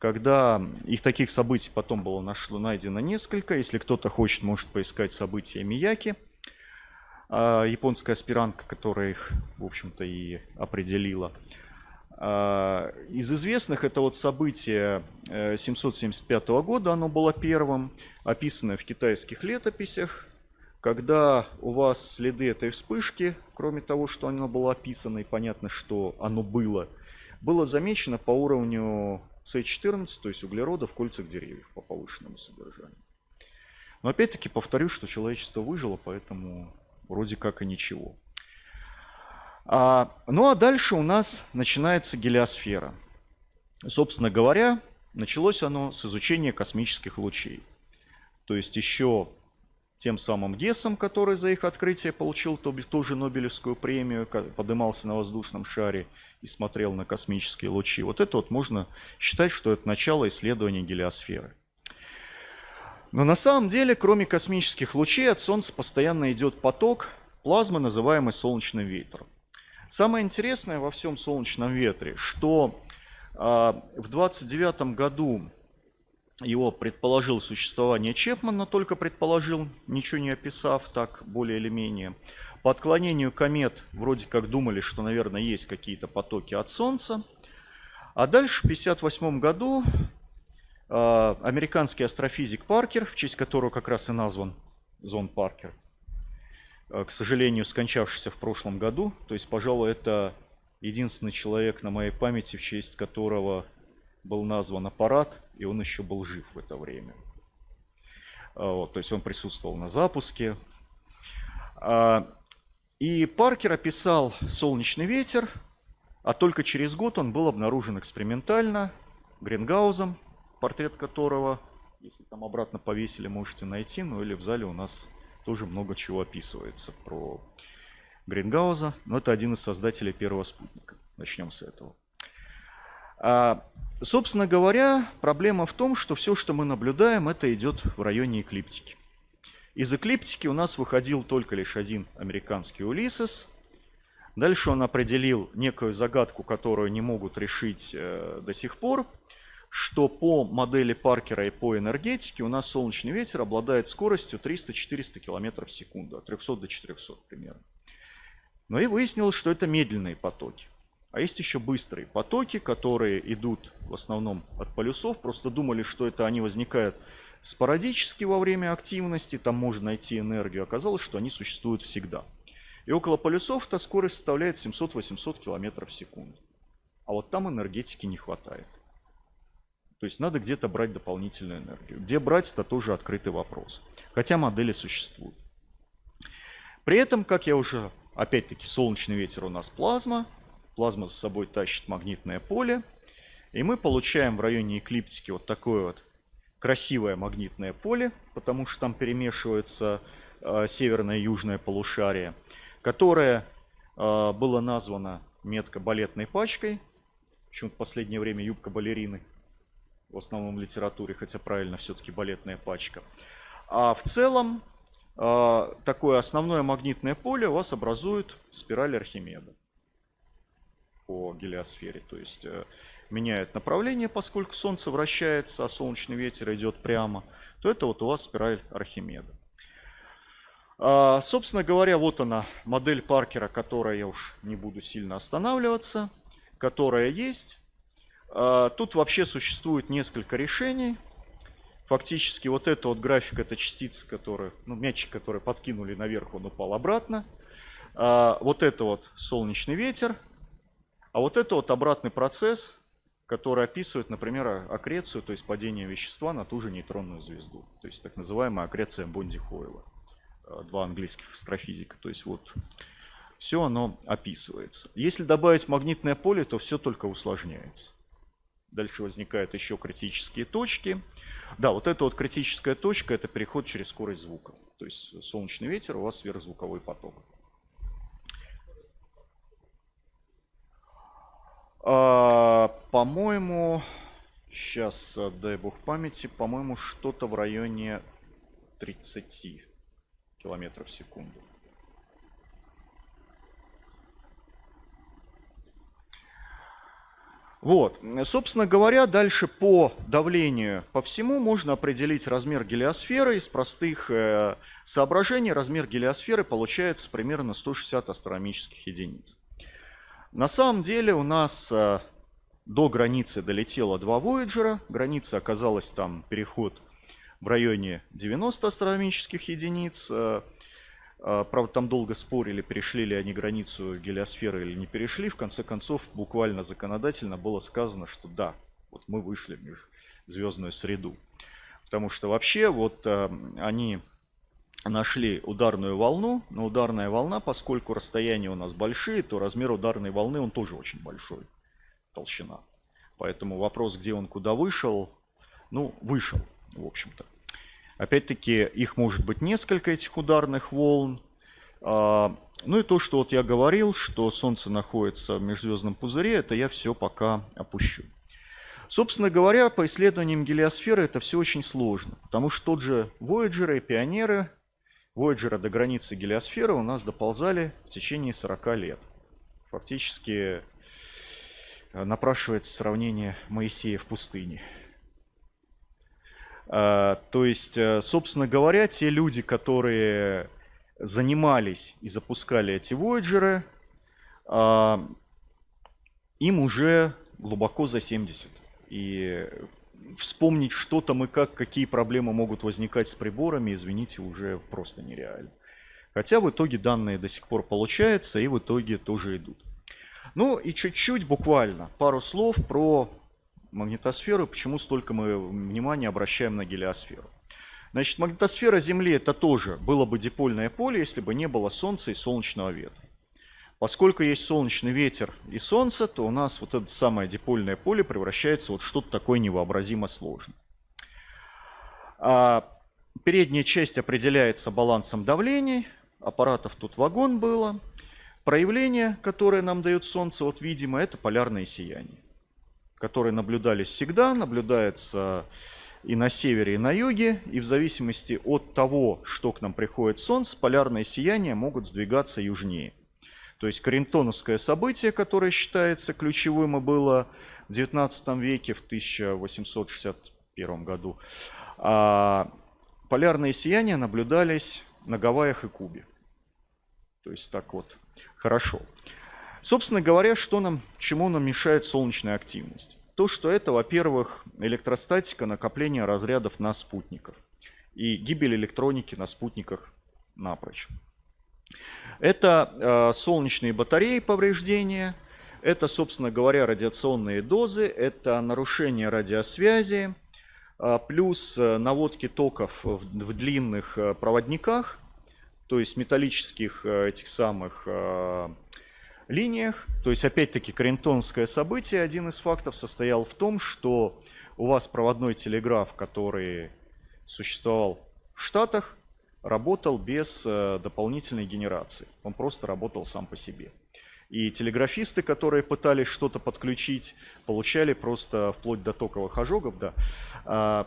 когда их таких событий потом было нашло, найдено несколько. Если кто-то хочет, может поискать события Мияки. А, японская аспирантка, которая их, в общем-то, и определила. А, из известных это вот событие 775 э, года, оно было первым, описанное в китайских летописях, когда у вас следы этой вспышки, кроме того, что оно было описано и понятно, что оно было, было замечено по уровню с14, то есть углерода в кольцах деревьев по повышенному содержанию. Но опять-таки повторюсь, что человечество выжило, поэтому вроде как и ничего. А, ну а дальше у нас начинается гелиосфера. Собственно говоря, началось оно с изучения космических лучей. То есть еще тем самым Гессом, который за их открытие получил тоже Нобелевскую премию, подымался на воздушном шаре и смотрел на космические лучи. Вот это вот можно считать, что это начало исследования гелиосферы. Но на самом деле, кроме космических лучей, от Солнца постоянно идет поток плазмы, называемой солнечным ветром. Самое интересное во всем солнечном ветре, что а, в 29 году его предположил существование Чепман, но только предположил, ничего не описав так более или менее. По отклонению комет вроде как думали, что, наверное, есть какие-то потоки от Солнца. А дальше в 1958 году э, американский астрофизик Паркер, в честь которого как раз и назван Зон Паркер, к сожалению, скончавшийся в прошлом году, то есть, пожалуй, это единственный человек на моей памяти, в честь которого был назван аппарат, и он еще был жив в это время. А, вот, то есть он присутствовал на запуске. А, и Паркер описал солнечный ветер, а только через год он был обнаружен экспериментально Грингаузом, портрет которого, если там обратно повесили, можете найти, ну или в зале у нас тоже много чего описывается про Грингауза, но это один из создателей первого спутника. Начнем с этого. А, собственно говоря, проблема в том, что все, что мы наблюдаем, это идет в районе эклиптики. Из эклиптики у нас выходил только лишь один американский Улисес. Дальше он определил некую загадку, которую не могут решить э, до сих пор, что по модели Паркера и по энергетике у нас солнечный ветер обладает скоростью 300-400 км в секунду, от 300 до 400 примерно. Но и выяснилось, что это медленные потоки. А есть еще быстрые потоки, которые идут в основном от полюсов. Просто думали, что это они возникают спорадически во время активности, там можно найти энергию. Оказалось, что они существуют всегда. И около полюсов эта скорость составляет 700-800 км в секунду. А вот там энергетики не хватает. То есть надо где-то брать дополнительную энергию. Где брать, это тоже открытый вопрос. Хотя модели существуют. При этом, как я уже, опять-таки, солнечный ветер у нас плазма, плазма за собой тащит магнитное поле. И мы получаем в районе эклиптики вот такое вот красивое магнитное поле, потому что там перемешивается э, северное и южное полушарие, которое э, было названо метко балетной пачкой. Почему-то в последнее время юбка балерины в основном литературе, хотя правильно все-таки балетная пачка. А в целом э, такое основное магнитное поле у вас образует спираль Архимеда по гелиосфере. То есть э, меняет направление, поскольку Солнце вращается, а солнечный ветер идет прямо, то это вот у вас спираль Архимеда. А, собственно говоря, вот она, модель Паркера, которая я уж не буду сильно останавливаться, которая есть. А, тут вообще существует несколько решений. Фактически вот это вот график, это частица, которая, ну, мячик, который подкинули наверх, он упал обратно. А, вот это вот солнечный ветер, а вот это вот обратный процесс, который описывает, например, аккрецию, то есть падение вещества на ту же нейтронную звезду. То есть так называемая аккреция Бонди-Хойла. Э, два английских астрофизика. То есть вот все оно описывается. Если добавить магнитное поле, то все только усложняется. Дальше возникают еще критические точки. Да, вот эта вот критическая точка, это переход через скорость звука. То есть солнечный ветер, у вас сверхзвуковой поток. А, по-моему, сейчас, э, дай бог памяти, по-моему, что-то в районе 30 километров в секунду. Вот, собственно говоря, дальше по давлению по всему можно определить размер гелиосферы. Из простых э, соображений размер гелиосферы получается примерно 160 астрономических единиц. На самом деле у нас э, до границы долетело два Voyager. Граница оказалась там переход в районе 90 астрономических единиц. Э, правда, там долго спорили, перешли ли они границу гелиосферы или не перешли. В конце концов, буквально законодательно было сказано, что да, вот мы вышли в межзвездную среду. Потому что вообще вот они нашли ударную волну, но ударная волна, поскольку расстояния у нас большие, то размер ударной волны он тоже очень большой, толщина. Поэтому вопрос, где он куда вышел, ну, вышел, в общем-то. Опять-таки, их может быть несколько, этих ударных волн. А, ну и то, что вот я говорил, что Солнце находится в межзвездном пузыре, это я все пока опущу. Собственно говоря, по исследованиям гелиосферы это все очень сложно, потому что тот же Voyager и Пионеры Voyager до границы гелиосферы у нас доползали в течение 40 лет. Фактически э, напрашивается сравнение Моисея в пустыне. А, то есть, э, собственно говоря, те люди, которые занимались и запускали эти Voyager, а, им уже глубоко за 70. И вспомнить что там и как, какие проблемы могут возникать с приборами, извините, уже просто нереально. Хотя в итоге данные до сих пор получаются и в итоге тоже идут. Ну и чуть-чуть, буквально, пару слов про магнитосферу, почему столько мы внимания обращаем на гелиосферу. Значит, магнитосфера Земли это тоже было бы дипольное поле, если бы не было Солнца и солнечного ветра. Поскольку есть солнечный ветер и солнце, то у нас вот это самое дипольное поле превращается вот что-то такое невообразимо сложное. А передняя часть определяется балансом давлений. Аппаратов тут вагон было. Проявление, которое нам дает солнце, вот видимо, это полярное сияние, которые наблюдались всегда, наблюдается и на севере, и на юге, и в зависимости от того, что к нам приходит солнце, полярные сияния могут сдвигаться южнее. То есть Каринтоновское событие, которое считается ключевым и было в 19 веке, в 1861 году, а полярные сияния наблюдались на Гавайях и Кубе. То есть так вот, хорошо. Собственно говоря, что нам, чему нам мешает солнечная активность? То, что это, во-первых, электростатика накопления разрядов на спутниках и гибель электроники на спутниках напрочь. Это э, солнечные батареи повреждения, это, собственно говоря, радиационные дозы, это нарушение радиосвязи, э, плюс э, наводки токов в, в длинных э, проводниках, то есть металлических э, этих самых э, линиях. То есть, опять-таки, Каринтонское событие, один из фактов состоял в том, что у вас проводной телеграф, который существовал в Штатах, работал без э, дополнительной генерации. Он просто работал сам по себе. И телеграфисты, которые пытались что-то подключить, получали просто вплоть до токовых ожогов, да. А,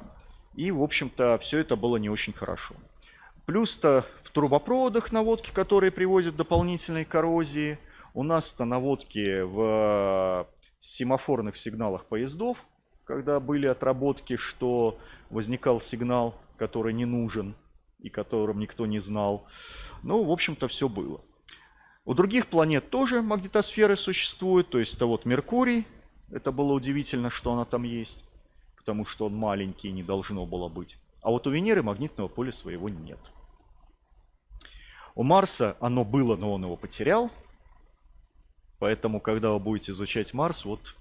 и, в общем-то, все это было не очень хорошо. Плюс-то в трубопроводах наводки, которые приводят к дополнительной коррозии, у нас-то наводки в семафорных сигналах поездов, когда были отработки, что возникал сигнал, который не нужен, и которым никто не знал. Ну, в общем-то, все было. У других планет тоже магнитосферы существуют, то есть это вот Меркурий, это было удивительно, что она там есть, потому что он маленький, не должно было быть. А вот у Венеры магнитного поля своего нет. У Марса оно было, но он его потерял. Поэтому, когда вы будете изучать Марс, вот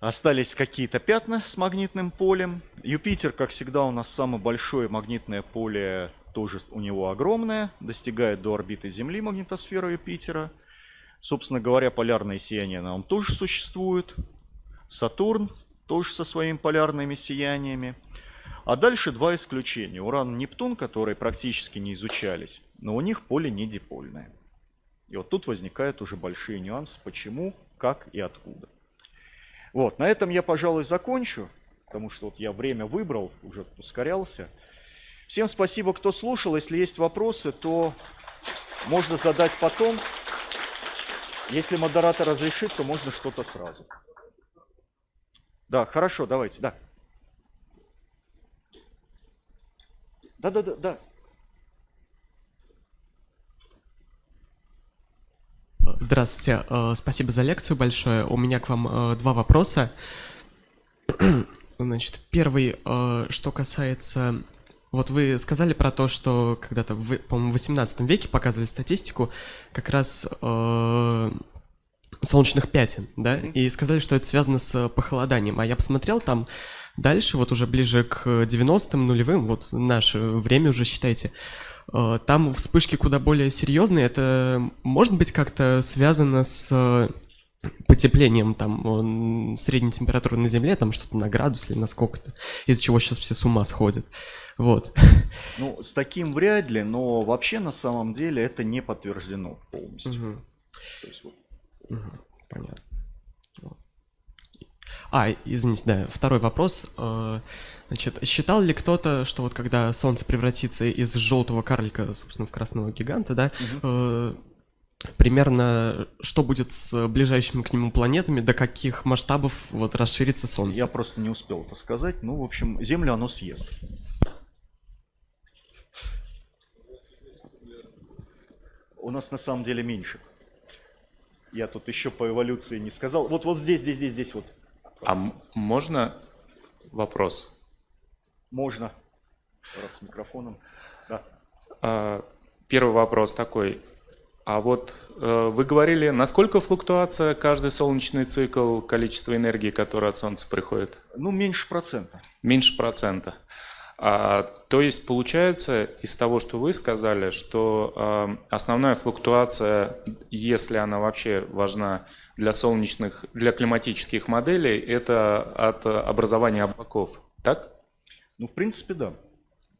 Остались какие-то пятна с магнитным полем. Юпитер, как всегда, у нас самое большое магнитное поле, тоже у него огромное, достигает до орбиты Земли магнитосфера Юпитера. Собственно говоря, полярное сияние нем тоже существует. Сатурн тоже со своими полярными сияниями. А дальше два исключения. Уран и Нептун, которые практически не изучались, но у них поле не дипольное. И вот тут возникают уже большие нюансы, почему, как и откуда. Вот, на этом я, пожалуй, закончу, потому что вот я время выбрал, уже ускорялся. Всем спасибо, кто слушал. Если есть вопросы, то можно задать потом. Если модератор разрешит, то можно что-то сразу. Да, хорошо, давайте, да. Да, да, да, да. Здравствуйте, э, спасибо за лекцию большое. У меня к вам э, два вопроса. Значит, первый, э, что касается... Вот вы сказали про то, что когда-то, в, по-моему, в 18 веке показывали статистику как раз э, солнечных пятен, да, и сказали, что это связано с похолоданием. А я посмотрел там дальше, вот уже ближе к 90-м, нулевым, вот наше время уже считайте, Э, там вспышки куда более серьезные. Это может быть как-то связано с э, потеплением там средней температуры на Земле, там что-то на градус или на сколько-то, из-за чего сейчас все с ума сходят. Вот. Ну, с таким вряд ли, но вообще на самом деле это не подтверждено полностью. Угу. То есть, вот. угу. Понятно. А, извините, да, второй вопрос. Значит, считал ли кто-то, что вот когда Солнце превратится из желтого карлика, собственно, в красного гиганта, да, э, примерно что будет с ближайшими к нему планетами, до каких масштабов вот расширится Солнце? Я просто не успел это сказать. Ну, в общем, Землю оно съест. У нас на самом деле меньше. Я тут еще по эволюции не сказал. Вот, вот здесь, здесь, здесь, здесь вот. А можно вопрос? Можно. Раз с микрофоном. Да. А, Первый вопрос такой. А вот э, вы говорили, насколько флуктуация каждый солнечный цикл, количество энергии, которое от Солнца приходит? Ну, меньше процента. Меньше процента. А, то есть получается из того, что вы сказали, что э, основная флуктуация, если она вообще важна для солнечных, для климатических моделей, это от образования облаков, так? Ну, в принципе, да.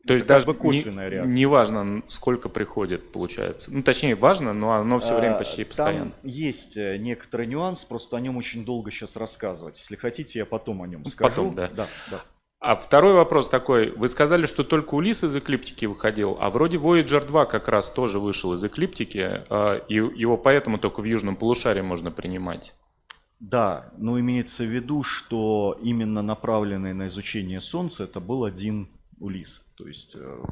То есть как даже бы косвенная не, реакция. не важно, сколько приходит, получается. Ну, точнее, важно, но оно все время А, почти постоянно. Там есть э, некоторый нюанс, просто о нем очень долго сейчас рассказывать. Если хотите, я потом о нем скажу. потом, да. Да, да. А второй вопрос такой. Вы сказали, что только Улис из эклиптики выходил, а вроде Voyager 2 как раз тоже вышел из эклиптики, а, и его поэтому только в южном полушарии можно принимать. Да, но имеется в виду, что именно направленный на изучение Солнца это был один Улис. То есть э,